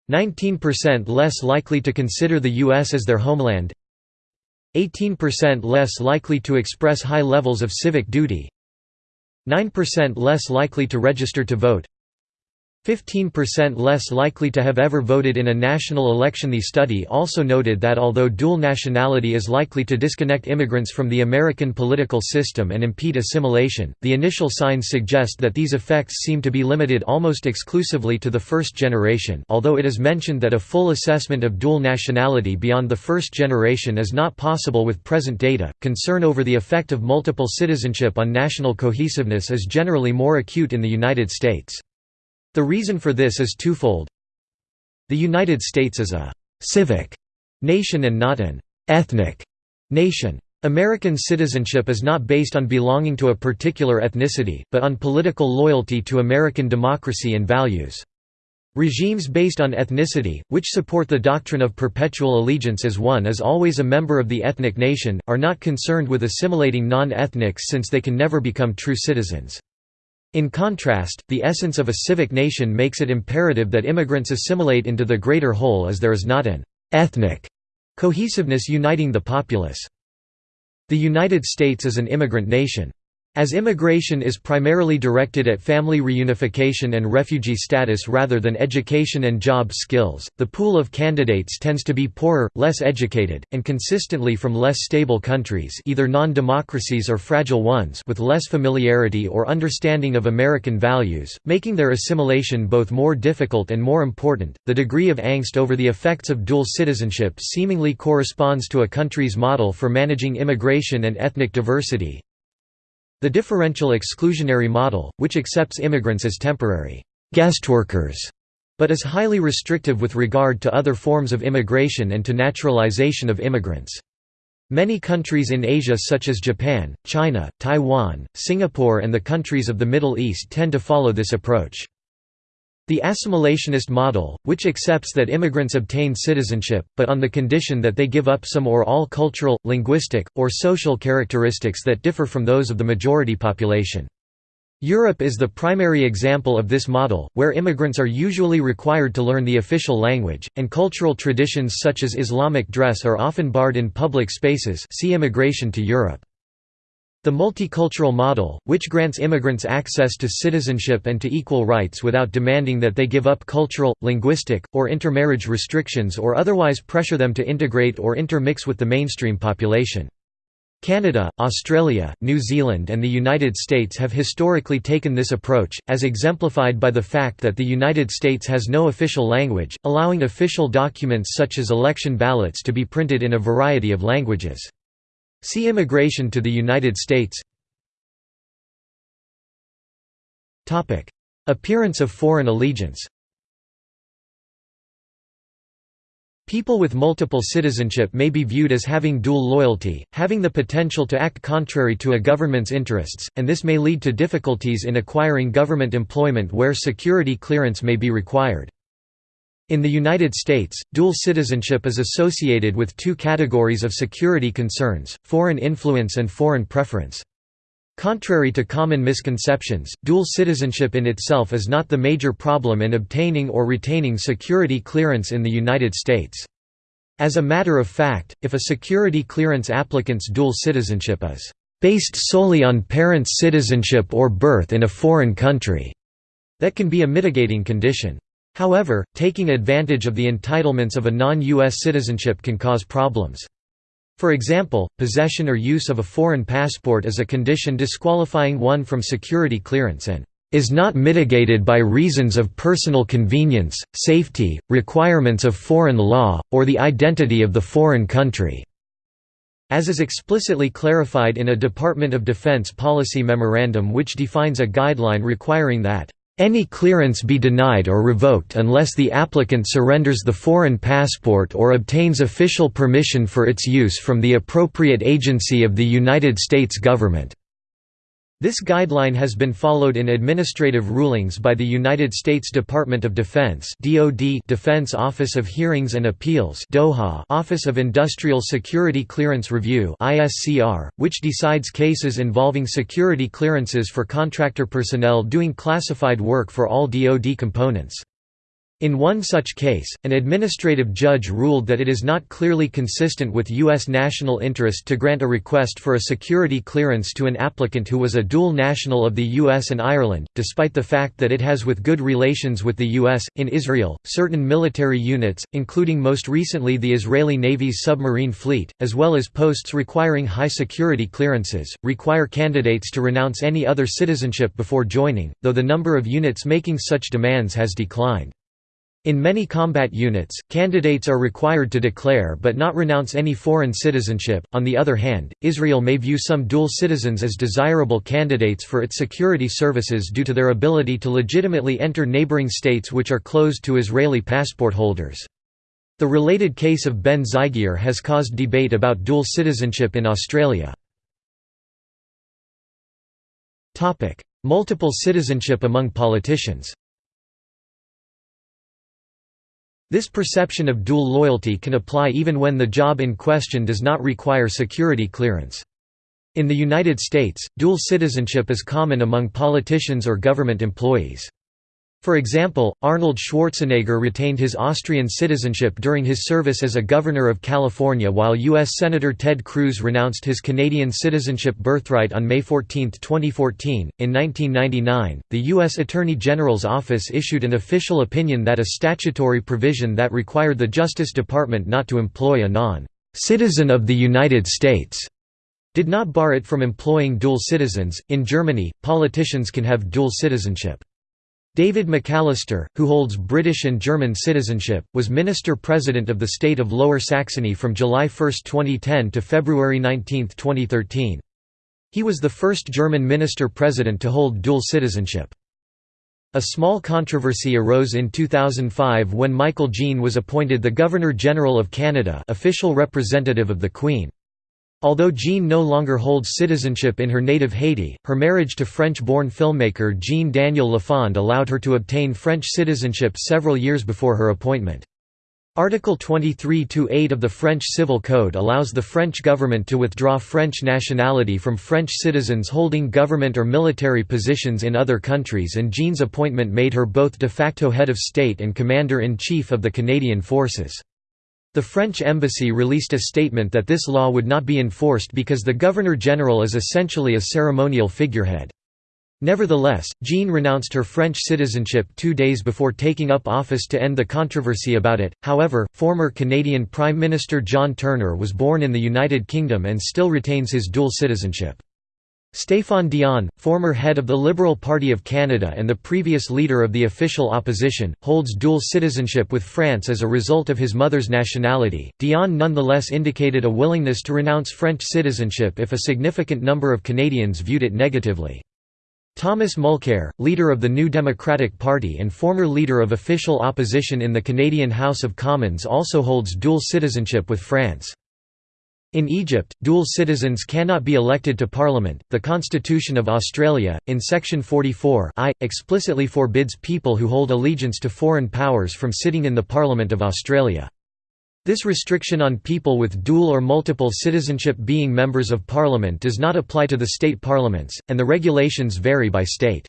19% less likely to consider the U.S. as their homeland 18% less likely to express high levels of civic duty 9% less likely to register to vote 15% less likely to have ever voted in a national election. The study also noted that although dual nationality is likely to disconnect immigrants from the American political system and impede assimilation, the initial signs suggest that these effects seem to be limited almost exclusively to the first generation, although it is mentioned that a full assessment of dual nationality beyond the first generation is not possible with present data. Concern over the effect of multiple citizenship on national cohesiveness is generally more acute in the United States. The reason for this is twofold. The United States is a «civic» nation and not an «ethnic» nation. American citizenship is not based on belonging to a particular ethnicity, but on political loyalty to American democracy and values. Regimes based on ethnicity, which support the doctrine of perpetual allegiance as one is always a member of the ethnic nation, are not concerned with assimilating non-ethnics since they can never become true citizens. In contrast, the essence of a civic nation makes it imperative that immigrants assimilate into the greater whole as there is not an «ethnic» cohesiveness uniting the populace. The United States is an immigrant nation. As immigration is primarily directed at family reunification and refugee status rather than education and job skills, the pool of candidates tends to be poorer, less educated, and consistently from less stable countries either non-democracies or fragile ones with less familiarity or understanding of American values, making their assimilation both more difficult and more important. The degree of angst over the effects of dual citizenship seemingly corresponds to a country's model for managing immigration and ethnic diversity, the differential exclusionary model, which accepts immigrants as temporary guest workers, but is highly restrictive with regard to other forms of immigration and to naturalization of immigrants. Many countries in Asia such as Japan, China, Taiwan, Singapore and the countries of the Middle East tend to follow this approach. The assimilationist model, which accepts that immigrants obtain citizenship, but on the condition that they give up some or all cultural, linguistic, or social characteristics that differ from those of the majority population. Europe is the primary example of this model, where immigrants are usually required to learn the official language, and cultural traditions such as Islamic dress are often barred in public spaces see immigration to Europe. The multicultural model, which grants immigrants access to citizenship and to equal rights without demanding that they give up cultural, linguistic, or intermarriage restrictions or otherwise pressure them to integrate or intermix with the mainstream population. Canada, Australia, New Zealand and the United States have historically taken this approach, as exemplified by the fact that the United States has no official language, allowing official documents such as election ballots to be printed in a variety of languages. See Immigration to the United States. Appearance of foreign allegiance. People with multiple citizenship may be viewed as having dual loyalty, having the potential to act contrary to a government's interests, and this may lead to difficulties in acquiring government employment where security clearance may be required. In the United States, dual citizenship is associated with two categories of security concerns, foreign influence and foreign preference. Contrary to common misconceptions, dual citizenship in itself is not the major problem in obtaining or retaining security clearance in the United States. As a matter of fact, if a security clearance applicant's dual citizenship is based solely on parents' citizenship or birth in a foreign country, that can be a mitigating condition. However, taking advantage of the entitlements of a non-U.S. citizenship can cause problems. For example, possession or use of a foreign passport is a condition disqualifying one from security clearance and is not mitigated by reasons of personal convenience, safety, requirements of foreign law, or the identity of the foreign country." As is explicitly clarified in a Department of Defense policy memorandum which defines a guideline requiring that any clearance be denied or revoked unless the applicant surrenders the foreign passport or obtains official permission for its use from the appropriate agency of the United States government. This guideline has been followed in administrative rulings by the United States Department of Defense (DoD) Defense Office of Hearings and Appeals (DOHA) Office of Industrial Security Clearance Review (ISCR), which decides cases involving security clearances for contractor personnel doing classified work for all DoD components. In one such case, an administrative judge ruled that it is not clearly consistent with U.S. national interest to grant a request for a security clearance to an applicant who was a dual national of the U.S. and Ireland, despite the fact that it has with good relations with the U.S. In Israel, certain military units, including most recently the Israeli Navy's submarine fleet, as well as posts requiring high security clearances, require candidates to renounce any other citizenship before joining, though the number of units making such demands has declined. In many combat units, candidates are required to declare but not renounce any foreign citizenship. On the other hand, Israel may view some dual citizens as desirable candidates for its security services due to their ability to legitimately enter neighboring states which are closed to Israeli passport holders. The related case of Ben Zygier has caused debate about dual citizenship in Australia. Multiple citizenship among politicians This perception of dual loyalty can apply even when the job in question does not require security clearance. In the United States, dual citizenship is common among politicians or government employees. For example, Arnold Schwarzenegger retained his Austrian citizenship during his service as a governor of California while U.S. Senator Ted Cruz renounced his Canadian citizenship birthright on May 14, 2014. In 1999, the U.S. Attorney General's office issued an official opinion that a statutory provision that required the Justice Department not to employ a non citizen of the United States did not bar it from employing dual citizens. In Germany, politicians can have dual citizenship. David McAllister, who holds British and German citizenship, was Minister-President of the state of Lower Saxony from July 1, 2010 to February 19, 2013. He was the first German minister-president to hold dual citizenship. A small controversy arose in 2005 when Michaëlle Jean was appointed the Governor-General of Canada official representative of the Queen. Although Jean no longer holds citizenship in her native Haiti, her marriage to French-born filmmaker Jean-Daniel Lafond allowed her to obtain French citizenship several years before her appointment. Article 23-8 of the French Civil Code allows the French government to withdraw French nationality from French citizens holding government or military positions in other countries and Jean's appointment made her both de facto head of state and commander-in-chief of the Canadian Forces. The French embassy released a statement that this law would not be enforced because the Governor-General is essentially a ceremonial figurehead. Nevertheless, Jean renounced her French citizenship two days before taking up office to end the controversy about it. However, former Canadian Prime Minister John Turner was born in the United Kingdom and still retains his dual citizenship. Stéphane Dion, former head of the Liberal Party of Canada and the previous leader of the official opposition, holds dual citizenship with France as a result of his mother's nationality. Dion nonetheless indicated a willingness to renounce French citizenship if a significant number of Canadians viewed it negatively. Thomas Mulcair, leader of the New Democratic Party and former leader of official opposition in the Canadian House of Commons also holds dual citizenship with France. In Egypt, dual citizens cannot be elected to parliament. The Constitution of Australia, in section 44 I, explicitly forbids people who hold allegiance to foreign powers from sitting in the Parliament of Australia. This restriction on people with dual or multiple citizenship being members of parliament does not apply to the state parliaments, and the regulations vary by state.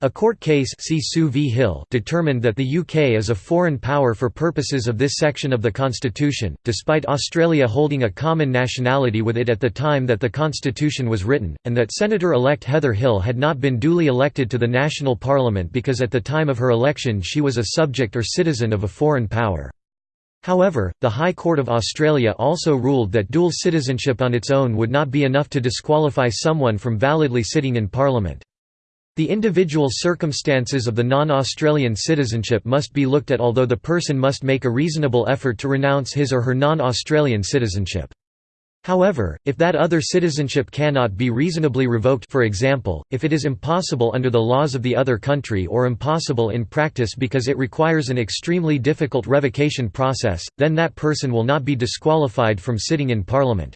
A court case v. Hill determined that the UK is a foreign power for purposes of this section of the constitution, despite Australia holding a common nationality with it at the time that the constitution was written, and that Senator-elect Heather Hill had not been duly elected to the national parliament because at the time of her election she was a subject or citizen of a foreign power. However, the High Court of Australia also ruled that dual citizenship on its own would not be enough to disqualify someone from validly sitting in parliament. The individual circumstances of the non-Australian citizenship must be looked at although the person must make a reasonable effort to renounce his or her non-Australian citizenship. However, if that other citizenship cannot be reasonably revoked for example, if it is impossible under the laws of the other country or impossible in practice because it requires an extremely difficult revocation process, then that person will not be disqualified from sitting in parliament.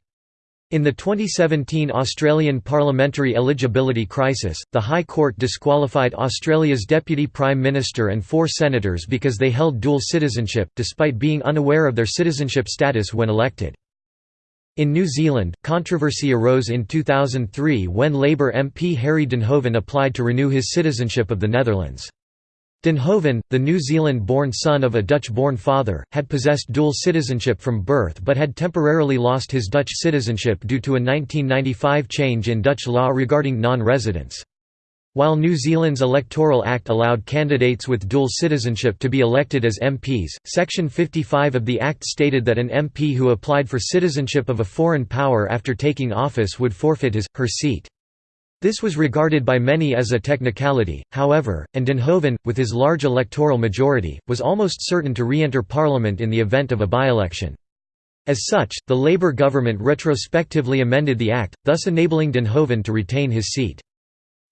In the 2017 Australian parliamentary eligibility crisis, the High Court disqualified Australia's Deputy Prime Minister and four senators because they held dual citizenship, despite being unaware of their citizenship status when elected. In New Zealand, controversy arose in 2003 when Labour MP Harry Duynhoven applied to renew his citizenship of the Netherlands. Duynhoven, the New Zealand-born son of a Dutch-born father, had possessed dual citizenship from birth but had temporarily lost his Dutch citizenship due to a 1995 change in Dutch law regarding non-residence. While New Zealand's Electoral Act allowed candidates with dual citizenship to be elected as MPs, Section 55 of the Act stated that an MP who applied for citizenship of a foreign power after taking office would forfeit his, her seat. This was regarded by many as a technicality, however, and Duynhoven, with his large electoral majority, was almost certain to re-enter Parliament in the event of a by-election. As such, the Labour government retrospectively amended the Act, thus enabling Duynhoven to retain his seat.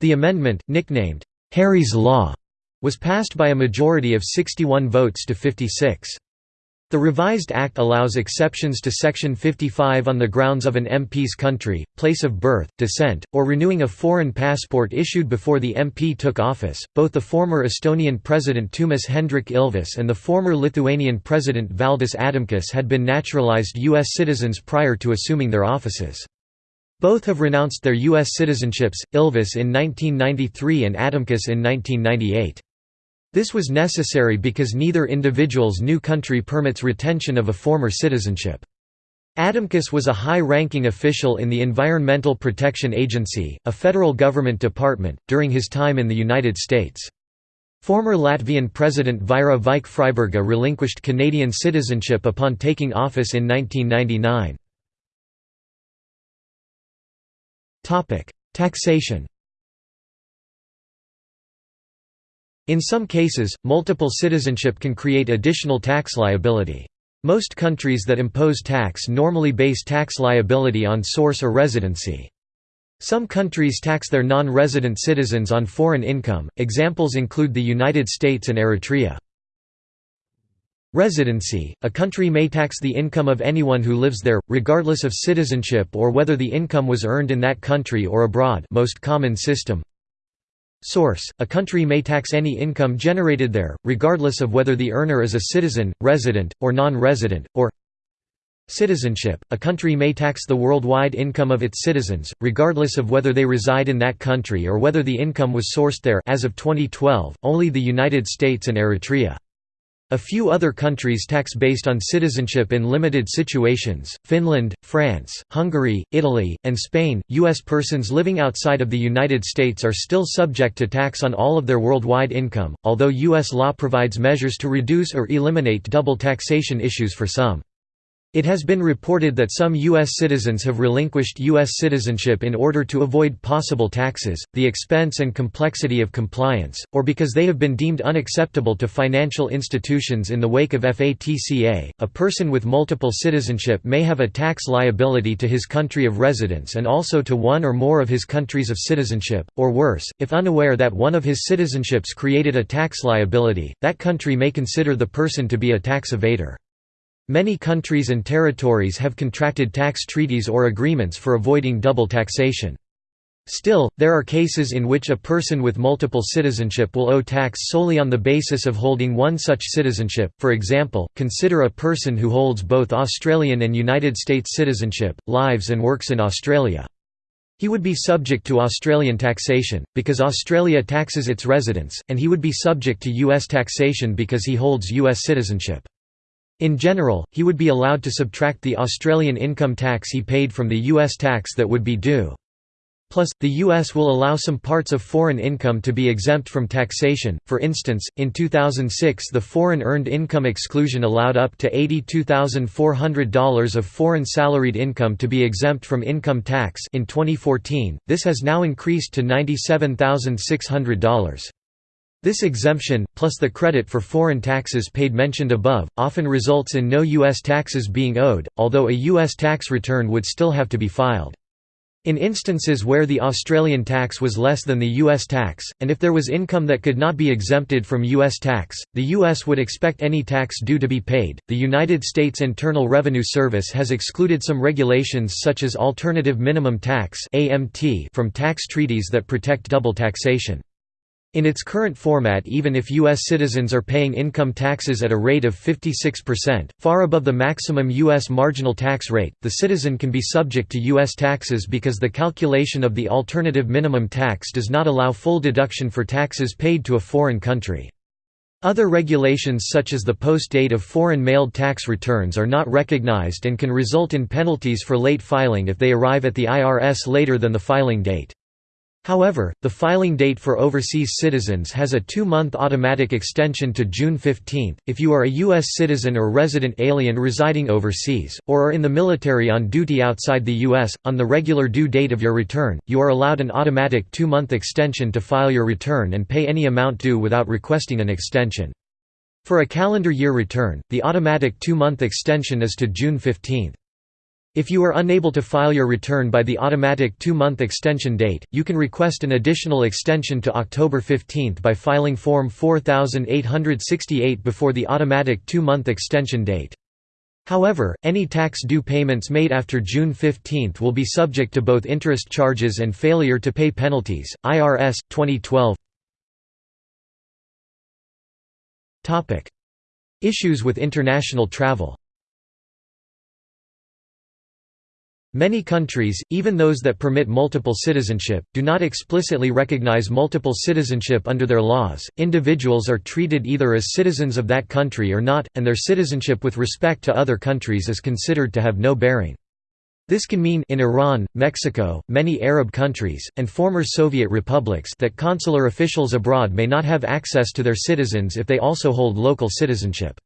The amendment, nicknamed, "'Harry's Law' was passed by a majority of 61 votes to 56. The revised Act allows exceptions to Section 55 on the grounds of an MP's country, place of birth, descent, or renewing a foreign passport issued before the MP took office. Both the former Estonian President Toomas Hendrik Ilves and the former Lithuanian President Valdis Adamkus had been naturalized U.S. citizens prior to assuming their offices. Both have renounced their U.S. citizenships, Ilves in 1993 and Adamkus in 1998. This was necessary because neither individual's new country permits retention of a former citizenship. Adamkus was a high-ranking official in the Environmental Protection Agency, a federal government department, during his time in the United States. Former Latvian President Vaira Vike-Freiberga relinquished Canadian citizenship upon taking office in 1999. Taxation In some cases, multiple citizenship can create additional tax liability. Most countries that impose tax normally base tax liability on source or residency. Some countries tax their non-resident citizens on foreign income, examples include the United States and Eritrea. Residency – A country may tax the income of anyone who lives there, regardless of citizenship or whether the income was earned in that country or abroad most common system Source – A country may tax any income generated there, regardless of whether the earner is a citizen, resident, or non-resident, or Citizenship – A country may tax the worldwide income of its citizens, regardless of whether they reside in that country or whether the income was sourced there as of 2012, only the United States and Eritrea. A few other countries tax based on citizenship in limited situations Finland, France, Hungary, Italy, and Spain. U.S. persons living outside of the United States are still subject to tax on all of their worldwide income, although U.S. law provides measures to reduce or eliminate double taxation issues for some. It has been reported that some U.S. citizens have relinquished U.S. citizenship in order to avoid possible taxes, the expense and complexity of compliance, or because they have been deemed unacceptable to financial institutions in the wake of FATCA. A person with multiple citizenship may have a tax liability to his country of residence and also to one or more of his countries of citizenship, or worse, if unaware that one of his citizenships created a tax liability, that country may consider the person to be a tax evader. Many countries and territories have contracted tax treaties or agreements for avoiding double taxation. Still, there are cases in which a person with multiple citizenship will owe tax solely on the basis of holding one such citizenship. For example, consider a person who holds both Australian and United States citizenship, lives and works in Australia. He would be subject to Australian taxation, because Australia taxes its residents, and he would be subject to U.S. taxation because he holds U.S. citizenship. In general, he would be allowed to subtract the Australian income tax he paid from the U.S. tax that would be due. Plus, the U.S. will allow some parts of foreign income to be exempt from taxation. For instance, in 2006 the foreign earned income exclusion allowed up to $82,400 of foreign salaried income to be exempt from income tax in 2014, this has now increased to $97,600. This exemption, plus the credit for foreign taxes paid mentioned above, often results in no U.S. taxes being owed, although a U.S. tax return would still have to be filed. In instances where the Australian tax was less than the U.S. tax, and if there was income that could not be exempted from U.S. tax, the U.S. would expect any tax due to be paid. The United States Internal Revenue Service has excluded some regulations such as Alternative Minimum Tax from tax treaties that protect double taxation. In its current format even if U.S. citizens are paying income taxes at a rate of 56%, far above the maximum U.S. marginal tax rate, the citizen can be subject to U.S. taxes because the calculation of the alternative minimum tax does not allow full deduction for taxes paid to a foreign country. Other regulations such as the post date of foreign mailed tax returns are not recognized and can result in penalties for late filing if they arrive at the IRS later than the filing date. However, the filing date for overseas citizens has a two-month automatic extension to June 15. If you are a U.S. citizen or resident alien residing overseas, or are in the military on duty outside the U.S., on the regular due date of your return, you are allowed an automatic two-month extension to file your return and pay any amount due without requesting an extension. For a calendar year return, the automatic two-month extension is to June 15. If you are unable to file your return by the automatic two-month extension date, you can request an additional extension to October 15 by filing Form 4868 before the automatic two-month extension date. However, any tax due payments made after June 15 will be subject to both interest charges and failure to pay penalties. IRS 2012. Topic: Issues with international travel. Many countries, even those that permit multiple citizenship, do not explicitly recognize multiple citizenship under their laws. Individuals are treated either as citizens of that country or not, and their citizenship with respect to other countries is considered to have no bearing. This can mean in Iran, Mexico, many Arab countries, and former Soviet republics that consular officials abroad may not have access to their citizens if they also hold local citizenship.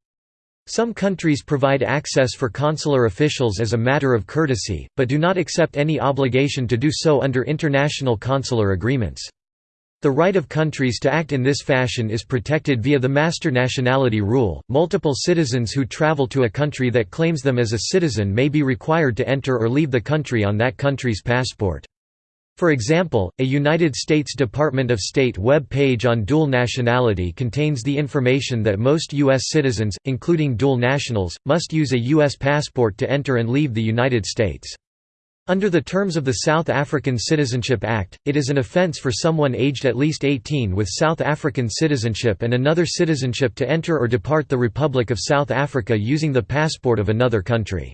Some countries provide access for consular officials as a matter of courtesy, but do not accept any obligation to do so under international consular agreements. The right of countries to act in this fashion is protected via the master nationality rule. Multiple citizens who travel to a country that claims them as a citizen may be required to enter or leave the country on that country's passport. For example, a United States Department of State web page on dual nationality contains the information that most U.S. citizens, including dual nationals, must use a U.S. passport to enter and leave the United States. Under the terms of the South African Citizenship Act, it is an offence for someone aged at least 18 with South African citizenship and another citizenship to enter or depart the Republic of South Africa using the passport of another country.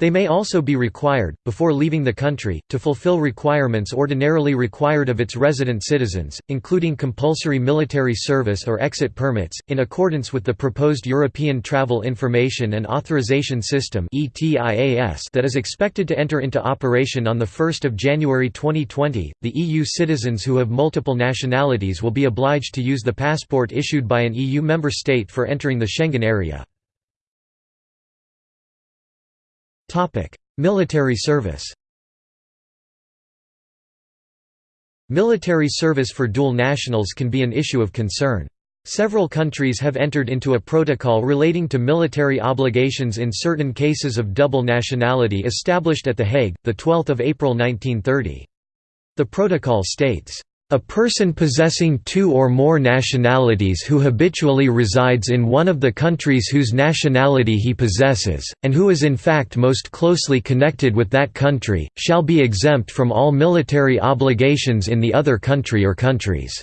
They may also be required, before leaving the country, to fulfill requirements ordinarily required of its resident citizens, including compulsory military service or exit permits, in accordance with the proposed European Travel Information and Authorization System that is expected to enter into operation on 1 January 2020. The EU citizens who have multiple nationalities will be obliged to use the passport issued by an EU member state for entering the Schengen area. Military service Military service for dual nationals can be an issue of concern. Several countries have entered into a protocol relating to military obligations in certain cases of double nationality established at The Hague, 12 April 1930. The protocol states, a person possessing two or more nationalities who habitually resides in one of the countries whose nationality he possesses, and who is in fact most closely connected with that country, shall be exempt from all military obligations in the other country or countries.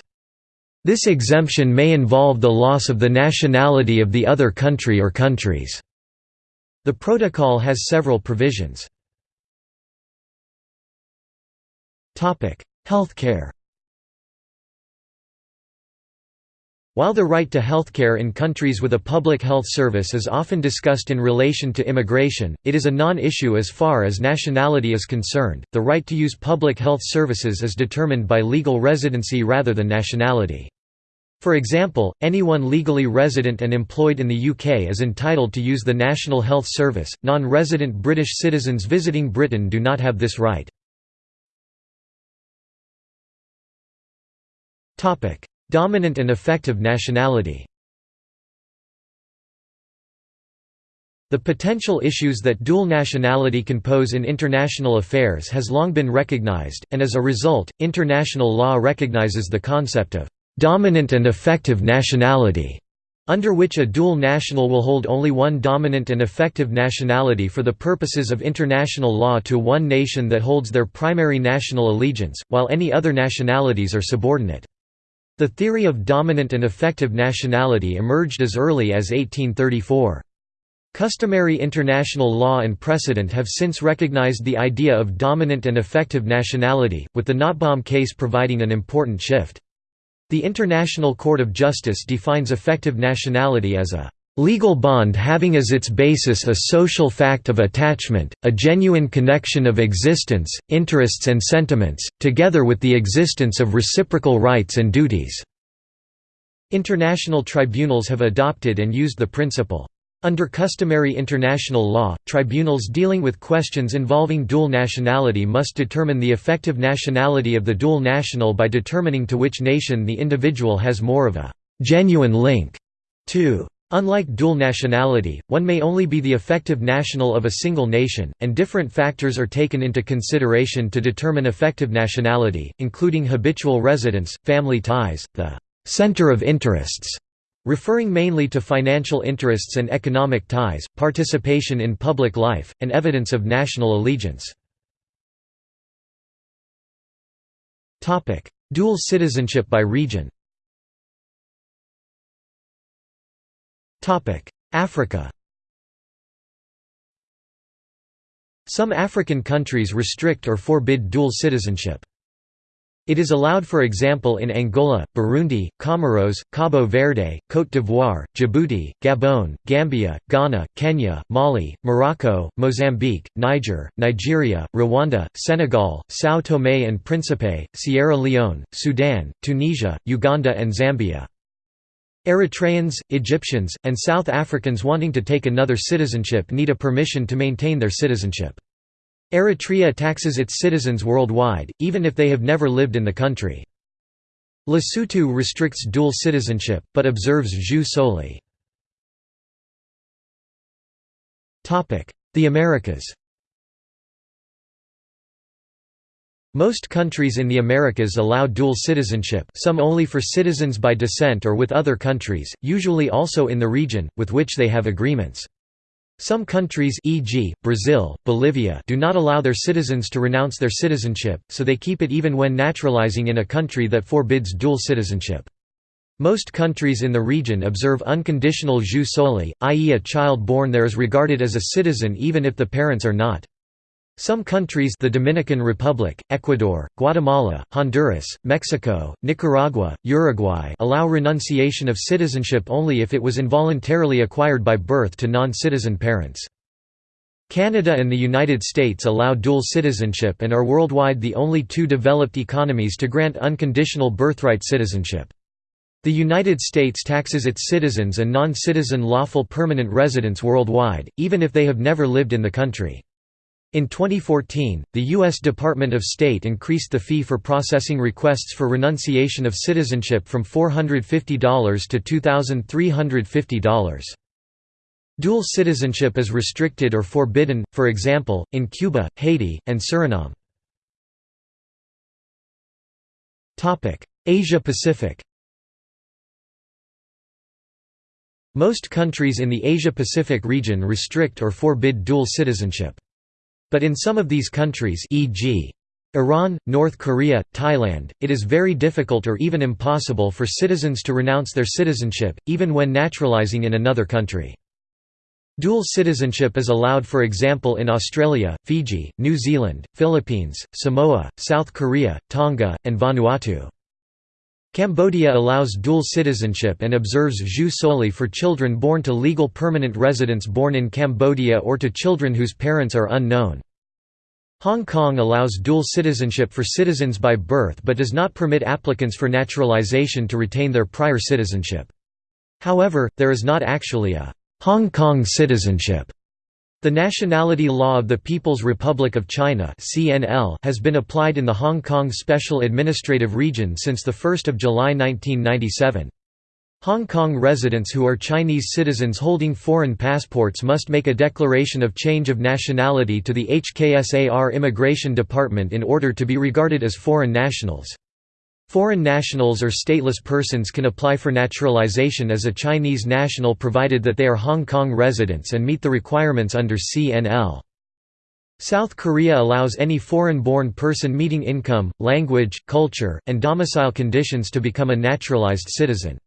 This exemption may involve the loss of the nationality of the other country or countries. The protocol has several provisions. Healthcare While the right to healthcare in countries with a public health service is often discussed in relation to immigration, it is a non-issue as far as nationality is concerned. The right to use public health services is determined by legal residency rather than nationality. For example, anyone legally resident and employed in the UK is entitled to use the National Health Service. Non-resident British citizens visiting Britain do not have this right. Topic: Dominant and effective nationality The potential issues that dual nationality can pose in international affairs has long been recognized, and as a result, international law recognizes the concept of «dominant and effective nationality», under which a dual national will hold only one dominant and effective nationality for the purposes of international law to one nation that holds their primary national allegiance, while any other nationalities are subordinate. The theory of dominant and effective nationality emerged as early as 1834. Customary international law and precedent have since recognized the idea of dominant and effective nationality, with the Nottebohm case providing an important shift. The International Court of Justice defines effective nationality as a legal bond having as its basis a social fact of attachment, a genuine connection of existence, interests and sentiments, together with the existence of reciprocal rights and duties." International tribunals have adopted and used the principle. Under customary international law, tribunals dealing with questions involving dual nationality must determine the effective nationality of the dual national by determining to which nation the individual has more of a «genuine link» to. Unlike dual nationality, one may only be the effective national of a single nation, and different factors are taken into consideration to determine effective nationality, including habitual residence, family ties, the «center of interests» referring mainly to financial interests and economic ties, participation in public life, and evidence of national allegiance. Dual citizenship by region Africa Some African countries restrict or forbid dual citizenship. It is allowed for example in Angola, Burundi, Comoros, Cabo Verde, Côte d'Ivoire, Djibouti, Gabon, Gambia, Ghana, Kenya, Mali, Morocco, Mozambique, Niger, Nigeria, Rwanda, Senegal, São Tomé and Príncipe, Sierra Leone, Sudan, Tunisia, Uganda and Zambia. Eritreans, Egyptians, and South Africans wanting to take another citizenship need a permission to maintain their citizenship. Eritrea taxes its citizens worldwide, even if they have never lived in the country. Lesotho restricts dual citizenship, but observes jus soli. The Americas Most countries in the Americas allow dual citizenship some only for citizens by descent or with other countries, usually also in the region, with which they have agreements. Some countries e.g., Brazil, Bolivia do not allow their citizens to renounce their citizenship, so they keep it even when naturalizing in a country that forbids dual citizenship. Most countries in the region observe unconditional jus soli, i.e. a child born there is regarded as a citizen even if the parents are not. Some countries the Dominican Republic, Ecuador, Guatemala, Honduras, Mexico, Nicaragua, Uruguay allow renunciation of citizenship only if it was involuntarily acquired by birth to non-citizen parents. Canada and the United States allow dual citizenship and are worldwide the only two developed economies to grant unconditional birthright citizenship. The United States taxes its citizens and non-citizen lawful permanent residents worldwide, even if they have never lived in the country. In 2014, the U.S. Department of State increased the fee for processing requests for renunciation of citizenship from $450 to $2,350. Dual citizenship is restricted or forbidden, for example, in Cuba, Haiti, and Suriname. Asia Pacific Most countries in the Asia-Pacific region restrict or forbid dual citizenship. But in some of these countries e.g. Iran, North Korea, Thailand, it is very difficult or even impossible for citizens to renounce their citizenship, even when naturalizing in another country. Dual citizenship is allowed for example in Australia, Fiji, New Zealand, Philippines, Samoa, South Korea, Tonga, and Vanuatu. Cambodia allows dual citizenship and observes jus soli for children born to legal permanent residents born in Cambodia or to children whose parents are unknown. Hong Kong allows dual citizenship for citizens by birth but does not permit applicants for naturalization to retain their prior citizenship. However, there is not actually a «Hong Kong citizenship» The nationality law of the People's Republic of China has been applied in the Hong Kong Special Administrative Region since 1 July 1997. Hong Kong residents who are Chinese citizens holding foreign passports must make a declaration of change of nationality to the HKSAR Immigration Department in order to be regarded as foreign nationals. Foreign nationals or stateless persons can apply for naturalization as a Chinese national provided that they are Hong Kong residents and meet the requirements under CNL. South Korea allows any foreign-born person meeting income, language, culture, and domicile conditions to become a naturalized citizen.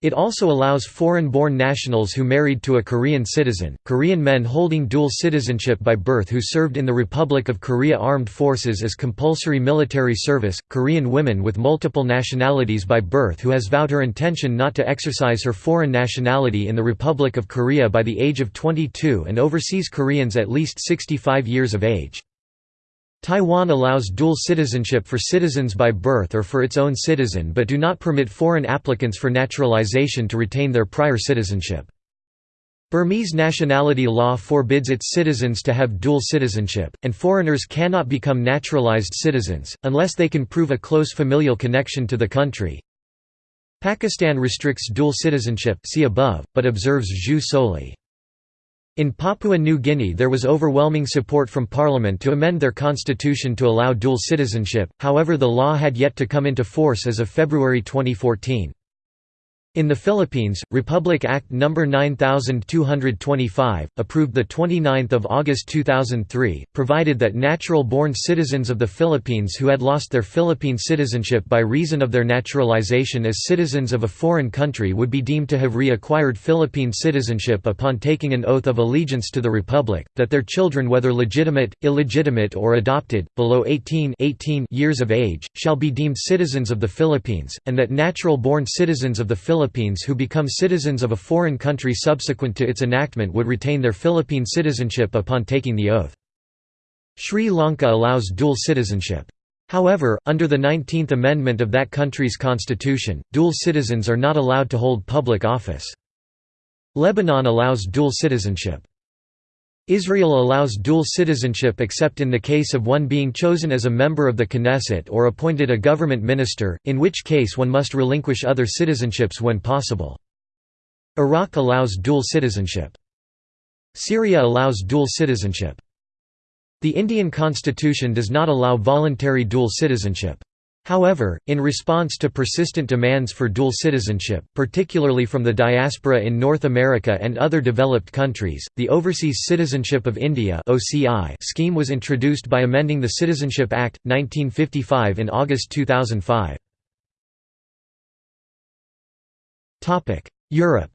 It also allows foreign-born nationals who married to a Korean citizen, Korean men holding dual citizenship by birth who served in the Republic of Korea Armed Forces as compulsory military service, Korean women with multiple nationalities by birth who has vowed her intention not to exercise her foreign nationality in the Republic of Korea by the age of 22 and overseas Koreans at least 65 years of age. Taiwan allows dual citizenship for citizens by birth or for its own citizen but do not permit foreign applicants for naturalization to retain their prior citizenship. Burmese nationality law forbids its citizens to have dual citizenship, and foreigners cannot become naturalized citizens, unless they can prove a close familial connection to the country. Pakistan restricts dual citizenship see above, but observes jus soli. In Papua New Guinea there was overwhelming support from parliament to amend their constitution to allow dual citizenship, however the law had yet to come into force as of February 2014. In the Philippines, Republic Act No. 9225, approved 29 August 2003, provided that natural-born citizens of the Philippines who had lost their Philippine citizenship by reason of their naturalization as citizens of a foreign country would be deemed to have reacquired Philippine citizenship upon taking an oath of allegiance to the Republic, that their children whether legitimate, illegitimate or adopted, below 18, 18 years of age, shall be deemed citizens of the Philippines, and that natural-born citizens of the Philippines Philippines who become citizens of a foreign country subsequent to its enactment would retain their Philippine citizenship upon taking the oath. Sri Lanka allows dual citizenship. However, under the 19th Amendment of that country's constitution, dual citizens are not allowed to hold public office. Lebanon allows dual citizenship. Israel allows dual citizenship except in the case of one being chosen as a member of the Knesset or appointed a government minister, in which case one must relinquish other citizenships when possible. Iraq allows dual citizenship. Syria allows dual citizenship. The Indian constitution does not allow voluntary dual citizenship. However, in response to persistent demands for dual citizenship, particularly from the diaspora in North America and other developed countries, the Overseas Citizenship of India scheme was introduced by amending the Citizenship Act, 1955 in August 2005. Europe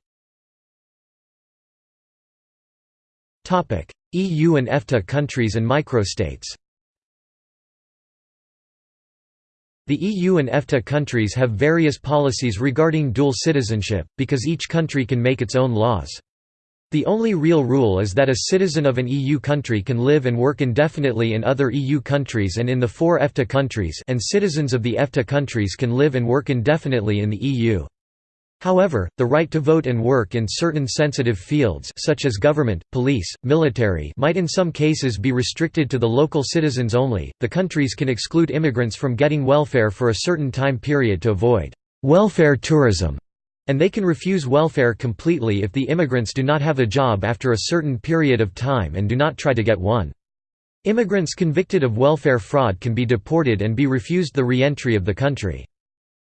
EU and EFTA countries and microstates The EU and EFTA countries have various policies regarding dual citizenship, because each country can make its own laws. The only real rule is that a citizen of an EU country can live and work indefinitely in other EU countries and in the four EFTA countries and citizens of the EFTA countries can live and work indefinitely in the EU. However, the right to vote and work in certain sensitive fields such as government, police, military might in some cases be restricted to the local citizens only. The countries can exclude immigrants from getting welfare for a certain time period to avoid welfare tourism, and they can refuse welfare completely if the immigrants do not have a job after a certain period of time and do not try to get one. Immigrants convicted of welfare fraud can be deported and be refused the re-entry of the country.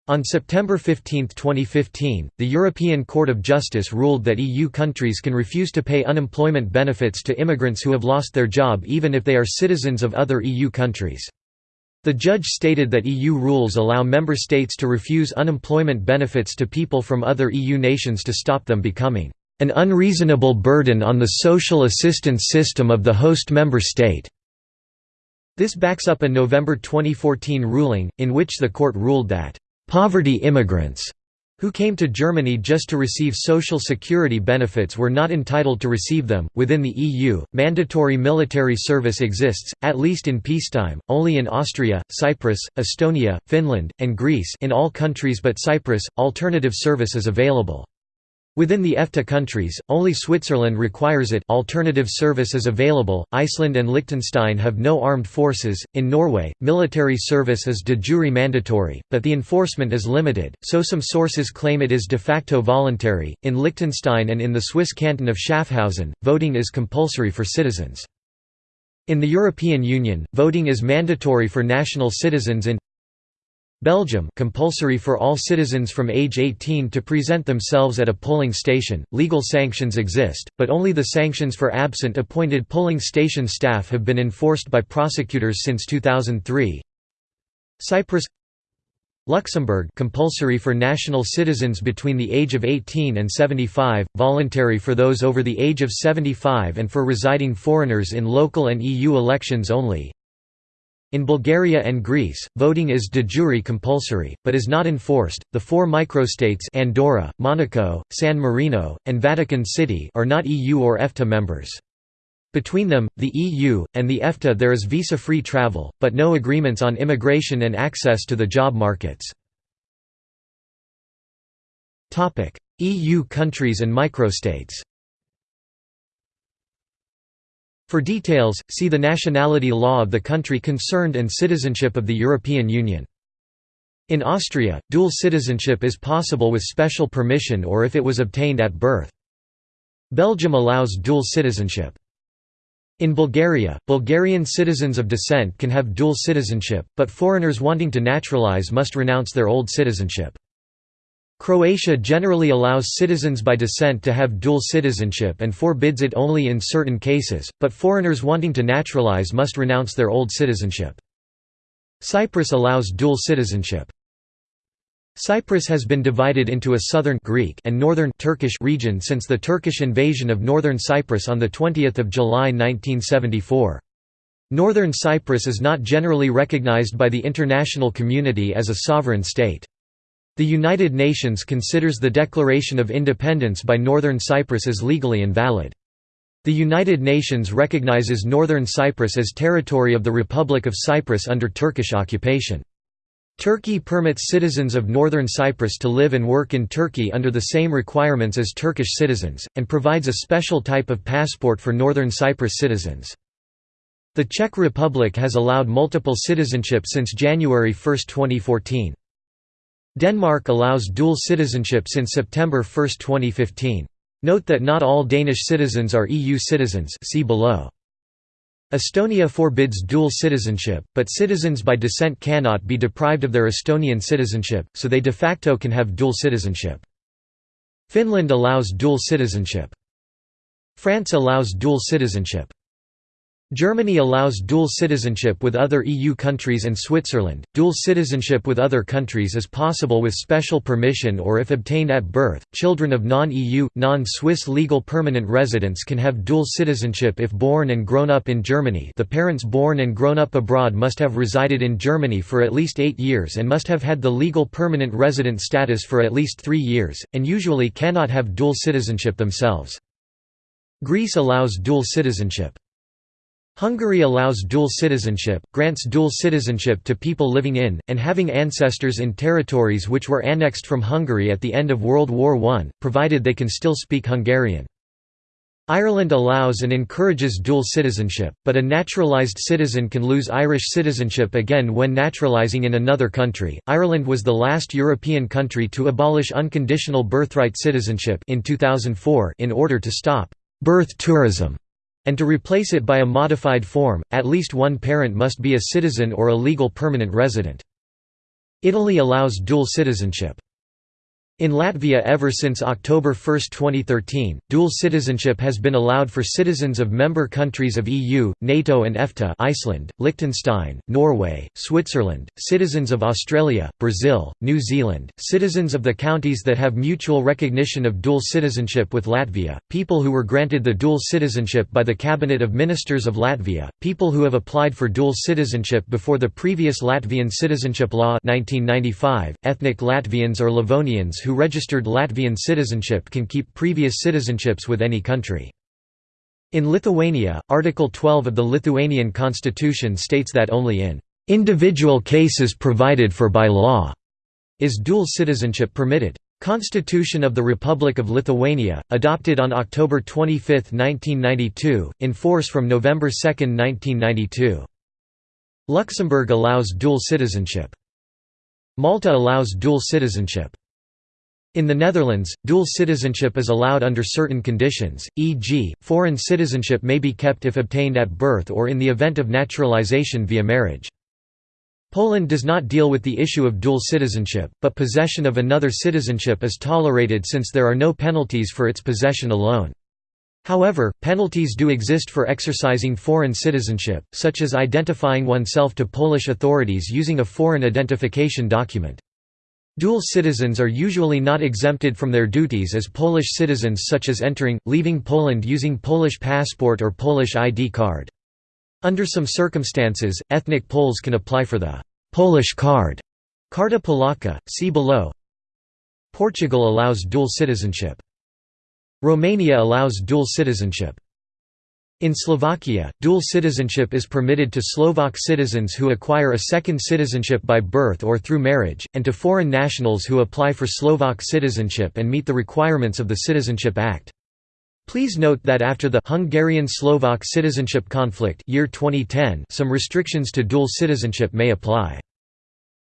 On September 15, 2015, the European Court of Justice ruled that EU countries can refuse to pay unemployment benefits to immigrants who have lost their job even if they are citizens of other EU countries. The judge stated that EU rules allow member states to refuse unemployment benefits to people from other EU nations to stop them becoming an unreasonable burden on the social assistance system of the host member state. This backs up a November 2014 ruling, in which the court ruled that Poverty immigrants who came to Germany just to receive social security benefits were not entitled to receive them. Within the EU, mandatory military service exists, at least in peacetime, only in Austria, Cyprus, Estonia, Finland, and Greece in all countries but Cyprus, alternative service is available. Within the EFTA countries, only Switzerland requires it alternative service is available, Iceland and Liechtenstein have no armed forces, in Norway, military service is de jure mandatory, but the enforcement is limited, so some sources claim it is de facto voluntary. In Liechtenstein and in the Swiss canton of Schaffhausen, voting is compulsory for citizens. In the European Union, voting is mandatory for national citizens in Belgium compulsory for all citizens from age 18 to present themselves at a polling station. Legal sanctions exist, but only the sanctions for absent appointed polling station staff have been enforced by prosecutors since 2003. Cyprus Luxembourg compulsory for national citizens between the age of 18 and 75, voluntary for those over the age of 75 and for residing foreigners in local and EU elections only. In Bulgaria and Greece, voting is de jure compulsory, but is not enforced. The four microstates Andorra, Monaco, San Marino, and Vatican City are not EU or EFTA members. Between them, the EU, and the EFTA there is visa-free travel, but no agreements on immigration and access to the job markets. EU countries and microstates for details, see the nationality law of the country concerned and citizenship of the European Union. In Austria, dual citizenship is possible with special permission or if it was obtained at birth. Belgium allows dual citizenship. In Bulgaria, Bulgarian citizens of descent can have dual citizenship, but foreigners wanting to naturalize must renounce their old citizenship. Croatia generally allows citizens by descent to have dual citizenship and forbids it only in certain cases, but foreigners wanting to naturalize must renounce their old citizenship. Cyprus allows dual citizenship. Cyprus has been divided into a southern Greek and northern Turkish region since the Turkish invasion of northern Cyprus on 20 July 1974. Northern Cyprus is not generally recognized by the international community as a sovereign state. The United Nations considers the Declaration of Independence by Northern Cyprus as legally invalid. The United Nations recognizes Northern Cyprus as territory of the Republic of Cyprus under Turkish occupation. Turkey permits citizens of Northern Cyprus to live and work in Turkey under the same requirements as Turkish citizens, and provides a special type of passport for Northern Cyprus citizens. The Czech Republic has allowed multiple citizenship since January 1, 2014. Denmark allows dual citizenship since September 1, 2015. Note that not all Danish citizens are EU citizens see below. Estonia forbids dual citizenship, but citizens by descent cannot be deprived of their Estonian citizenship, so they de facto can have dual citizenship. Finland allows dual citizenship. France allows dual citizenship. Germany allows dual citizenship with other EU countries and Switzerland. Dual citizenship with other countries is possible with special permission or if obtained at birth. Children of non-EU, non-Swiss legal permanent residents can have dual citizenship if born and grown up in Germany. The parents born and grown up abroad must have resided in Germany for at least 8 years and must have had the legal permanent resident status for at least 3 years and usually cannot have dual citizenship themselves. Greece allows dual citizenship. Hungary allows dual citizenship, grants dual citizenship to people living in, and having ancestors in territories which were annexed from Hungary at the end of World War I, provided they can still speak Hungarian. Ireland allows and encourages dual citizenship, but a naturalised citizen can lose Irish citizenship again when naturalising in another country. Ireland was the last European country to abolish unconditional birthright citizenship in 2004 in order to stop birth tourism and to replace it by a modified form, at least one parent must be a citizen or a legal permanent resident. Italy allows dual citizenship. In Latvia ever since October 1, 2013, dual citizenship has been allowed for citizens of member countries of EU, NATO and EFTA Iceland, Liechtenstein, Norway, Switzerland, citizens of Australia, Brazil, New Zealand, citizens of the counties that have mutual recognition of dual citizenship with Latvia, people who were granted the dual citizenship by the Cabinet of Ministers of Latvia, people who have applied for dual citizenship before the previous Latvian Citizenship Law 1995, ethnic Latvians or Livonians who registered Latvian citizenship can keep previous citizenships with any country. In Lithuania, Article 12 of the Lithuanian constitution states that only in "...individual cases provided for by law," is dual citizenship permitted. Constitution of the Republic of Lithuania, adopted on October 25, 1992, in force from November 2, 1992. Luxembourg allows dual citizenship. Malta allows dual citizenship. In the Netherlands, dual citizenship is allowed under certain conditions, e.g., foreign citizenship may be kept if obtained at birth or in the event of naturalization via marriage. Poland does not deal with the issue of dual citizenship, but possession of another citizenship is tolerated since there are no penalties for its possession alone. However, penalties do exist for exercising foreign citizenship, such as identifying oneself to Polish authorities using a foreign identification document. Dual citizens are usually not exempted from their duties as Polish citizens such as entering, leaving Poland using Polish passport or Polish ID card. Under some circumstances, ethnic Poles can apply for the «Polish card» Karta Polaka, see below Portugal allows dual citizenship. Romania allows dual citizenship. In Slovakia, dual citizenship is permitted to Slovak citizens who acquire a second citizenship by birth or through marriage, and to foreign nationals who apply for Slovak citizenship and meet the requirements of the Citizenship Act. Please note that after the Hungarian-Slovak citizenship conflict year 2010, some restrictions to dual citizenship may apply.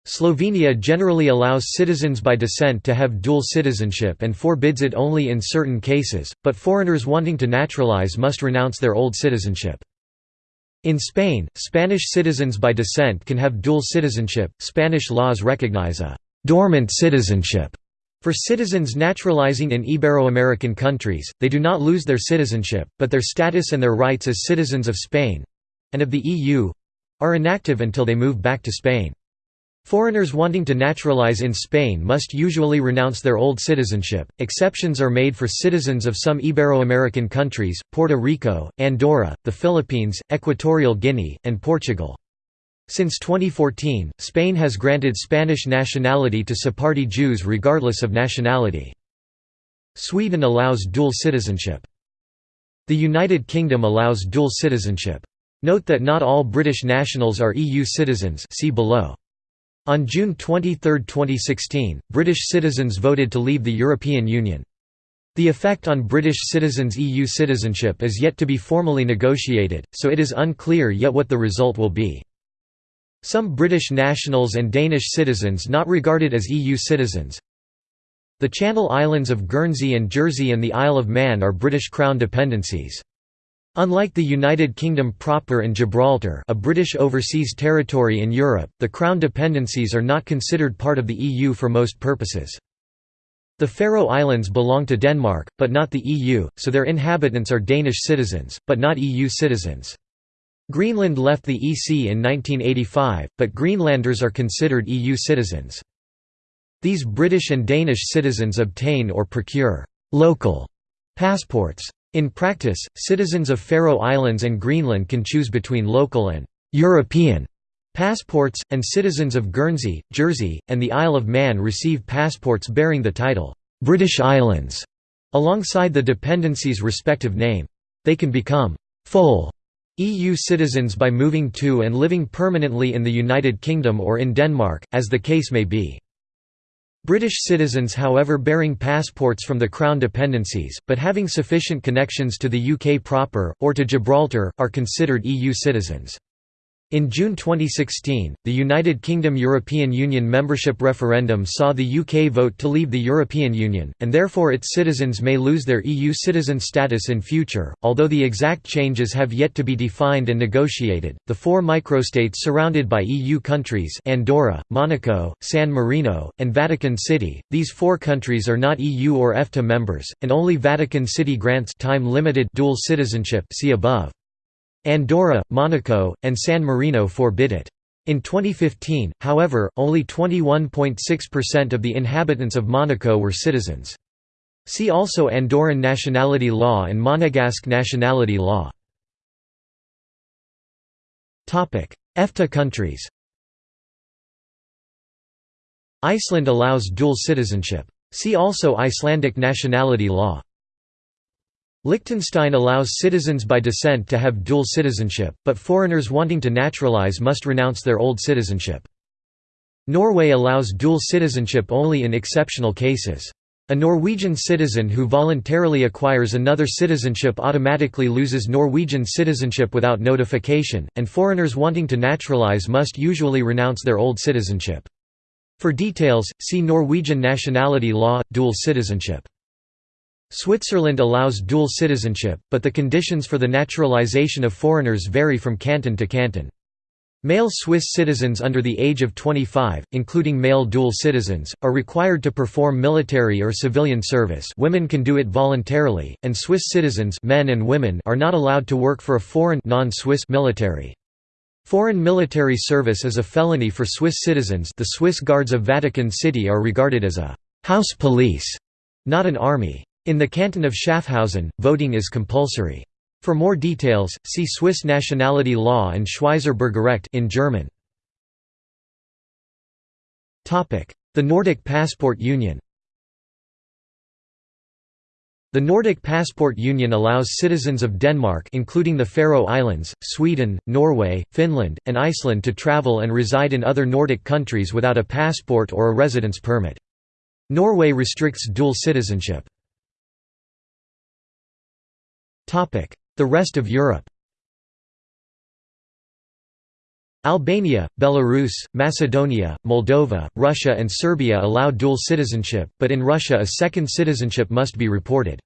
Slovenia generally allows citizens by descent to have dual citizenship and forbids it only in certain cases, but foreigners wanting to naturalize must renounce their old citizenship. In Spain, Spanish citizens by descent can have dual citizenship. Spanish laws recognize a dormant citizenship for citizens naturalizing in Ibero-American countries. They do not lose their citizenship, but their status and their rights as citizens of Spain and of the EU are inactive until they move back to Spain. Foreigners wanting to naturalize in Spain must usually renounce their old citizenship. Exceptions are made for citizens of some Ibero-American countries, Puerto Rico, Andorra, the Philippines, Equatorial Guinea, and Portugal. Since 2014, Spain has granted Spanish nationality to Sephardi Jews regardless of nationality. Sweden allows dual citizenship. The United Kingdom allows dual citizenship. Note that not all British nationals are EU citizens see below. On June 23, 2016, British citizens voted to leave the European Union. The effect on British citizens' EU citizenship is yet to be formally negotiated, so it is unclear yet what the result will be. Some British nationals and Danish citizens not regarded as EU citizens The Channel Islands of Guernsey and Jersey and the Isle of Man are British Crown dependencies. Unlike the United Kingdom proper and Gibraltar a British overseas territory in Europe, the Crown dependencies are not considered part of the EU for most purposes. The Faroe Islands belong to Denmark, but not the EU, so their inhabitants are Danish citizens, but not EU citizens. Greenland left the EC in 1985, but Greenlanders are considered EU citizens. These British and Danish citizens obtain or procure «local» passports. In practice, citizens of Faroe Islands and Greenland can choose between local and «European» passports, and citizens of Guernsey, Jersey, and the Isle of Man receive passports bearing the title «British Islands» alongside the dependency's respective name. They can become «full» EU citizens by moving to and living permanently in the United Kingdom or in Denmark, as the case may be. British citizens however bearing passports from the Crown dependencies, but having sufficient connections to the UK proper, or to Gibraltar, are considered EU citizens. In June 2016, the United Kingdom European Union membership referendum saw the UK vote to leave the European Union, and therefore its citizens may lose their EU citizen status in future. Although the exact changes have yet to be defined and negotiated, the four microstates surrounded by EU countries Andorra, Monaco, San Marino, and Vatican City, these four countries are not EU or EFTA members, and only Vatican City grants time-limited dual citizenship see above. Andorra, Monaco, and San Marino forbid it. In 2015, however, only 21.6% of the inhabitants of Monaco were citizens. See also Andorran nationality law and Monegasque nationality law. EFTA countries Iceland allows dual citizenship. See also Icelandic nationality law. Liechtenstein allows citizens by descent to have dual citizenship, but foreigners wanting to naturalize must renounce their old citizenship. Norway allows dual citizenship only in exceptional cases. A Norwegian citizen who voluntarily acquires another citizenship automatically loses Norwegian citizenship without notification, and foreigners wanting to naturalize must usually renounce their old citizenship. For details, see Norwegian nationality law, dual citizenship. Switzerland allows dual citizenship, but the conditions for the naturalization of foreigners vary from canton to canton. Male Swiss citizens under the age of 25, including male dual citizens, are required to perform military or civilian service women can do it voluntarily, and Swiss citizens men and women are not allowed to work for a foreign non-Swiss military. Foreign military service is a felony for Swiss citizens the Swiss Guards of Vatican City are regarded as a «house police», not an army. In the canton of Schaffhausen, voting is compulsory. For more details, see Swiss nationality law and Schweizer Bürgerrecht in German. The Nordic Passport Union the Nordic Passport Union allows citizens of Denmark including the Faroe Islands, Sweden, Norway, Finland, and Iceland to travel and reside in other Nordic countries without a passport or a residence permit. Norway restricts dual citizenship. The rest of Europe Albania, Belarus, Macedonia, Moldova, Russia and Serbia allow dual citizenship, but in Russia a second citizenship must be reported.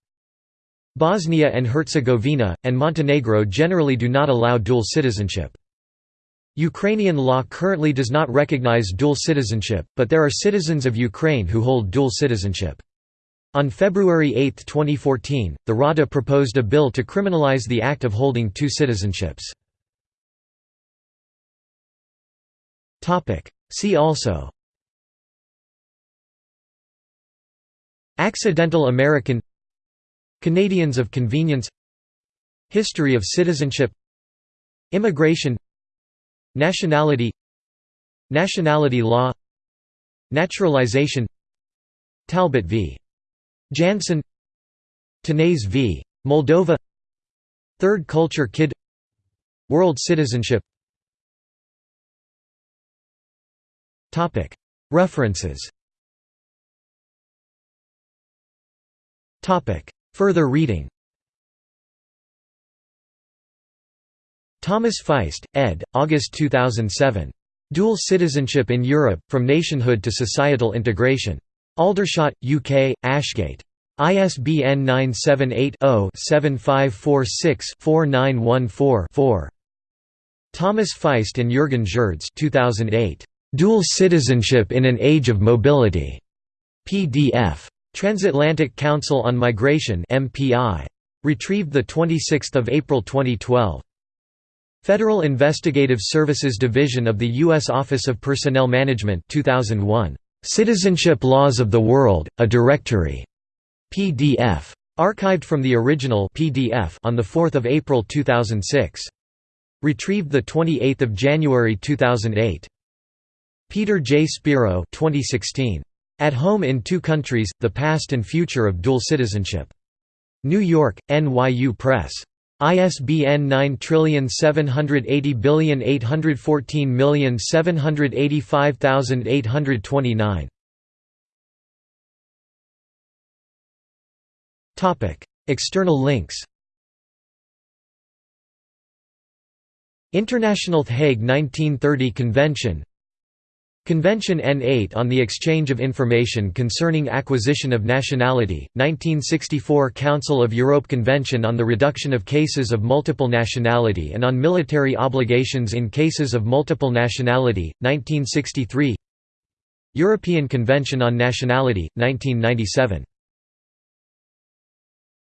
Bosnia and Herzegovina, and Montenegro generally do not allow dual citizenship. Ukrainian law currently does not recognize dual citizenship, but there are citizens of Ukraine who hold dual citizenship. On February 8, 2014, the Rada proposed a bill to criminalize the act of holding two citizenships. See also Accidental American Canadians of convenience History of citizenship Immigration Nationality Nationality law Naturalization Talbot v. Janssen Tanase v. Moldova Third Culture Kid World citizenship References Further reading Thomas Faist, ed., August 2007. Dual Citizenship in Europe, From Nationhood to Societal Integration. Aldershot, UK, Ashgate. ISBN 978-0-7546-4914-4. Thomas Faist and Jürgen Scherz 2008. Dual Citizenship in an Age of Mobility. PDF. Transatlantic Council on Migration MPI. Retrieved 26 April 2012. Federal Investigative Services Division of the U.S. Office of Personnel Management 2001. Citizenship Laws of the World, A Directory. PDF. Archived from the original PDF on 4 April 2006. Retrieved 28 January 2008. Peter J. Spiro 2016. At Home in Two Countries, The Past and Future of Dual Citizenship. New York, NYU Press. ISBN 9780814785829. External links International The Hague 1930 Convention Convention N8 on the Exchange of Information Concerning Acquisition of Nationality, 1964 Council of Europe Convention on the Reduction of Cases of Multiple Nationality and on Military Obligations in Cases of Multiple Nationality, 1963 European Convention on Nationality, 1997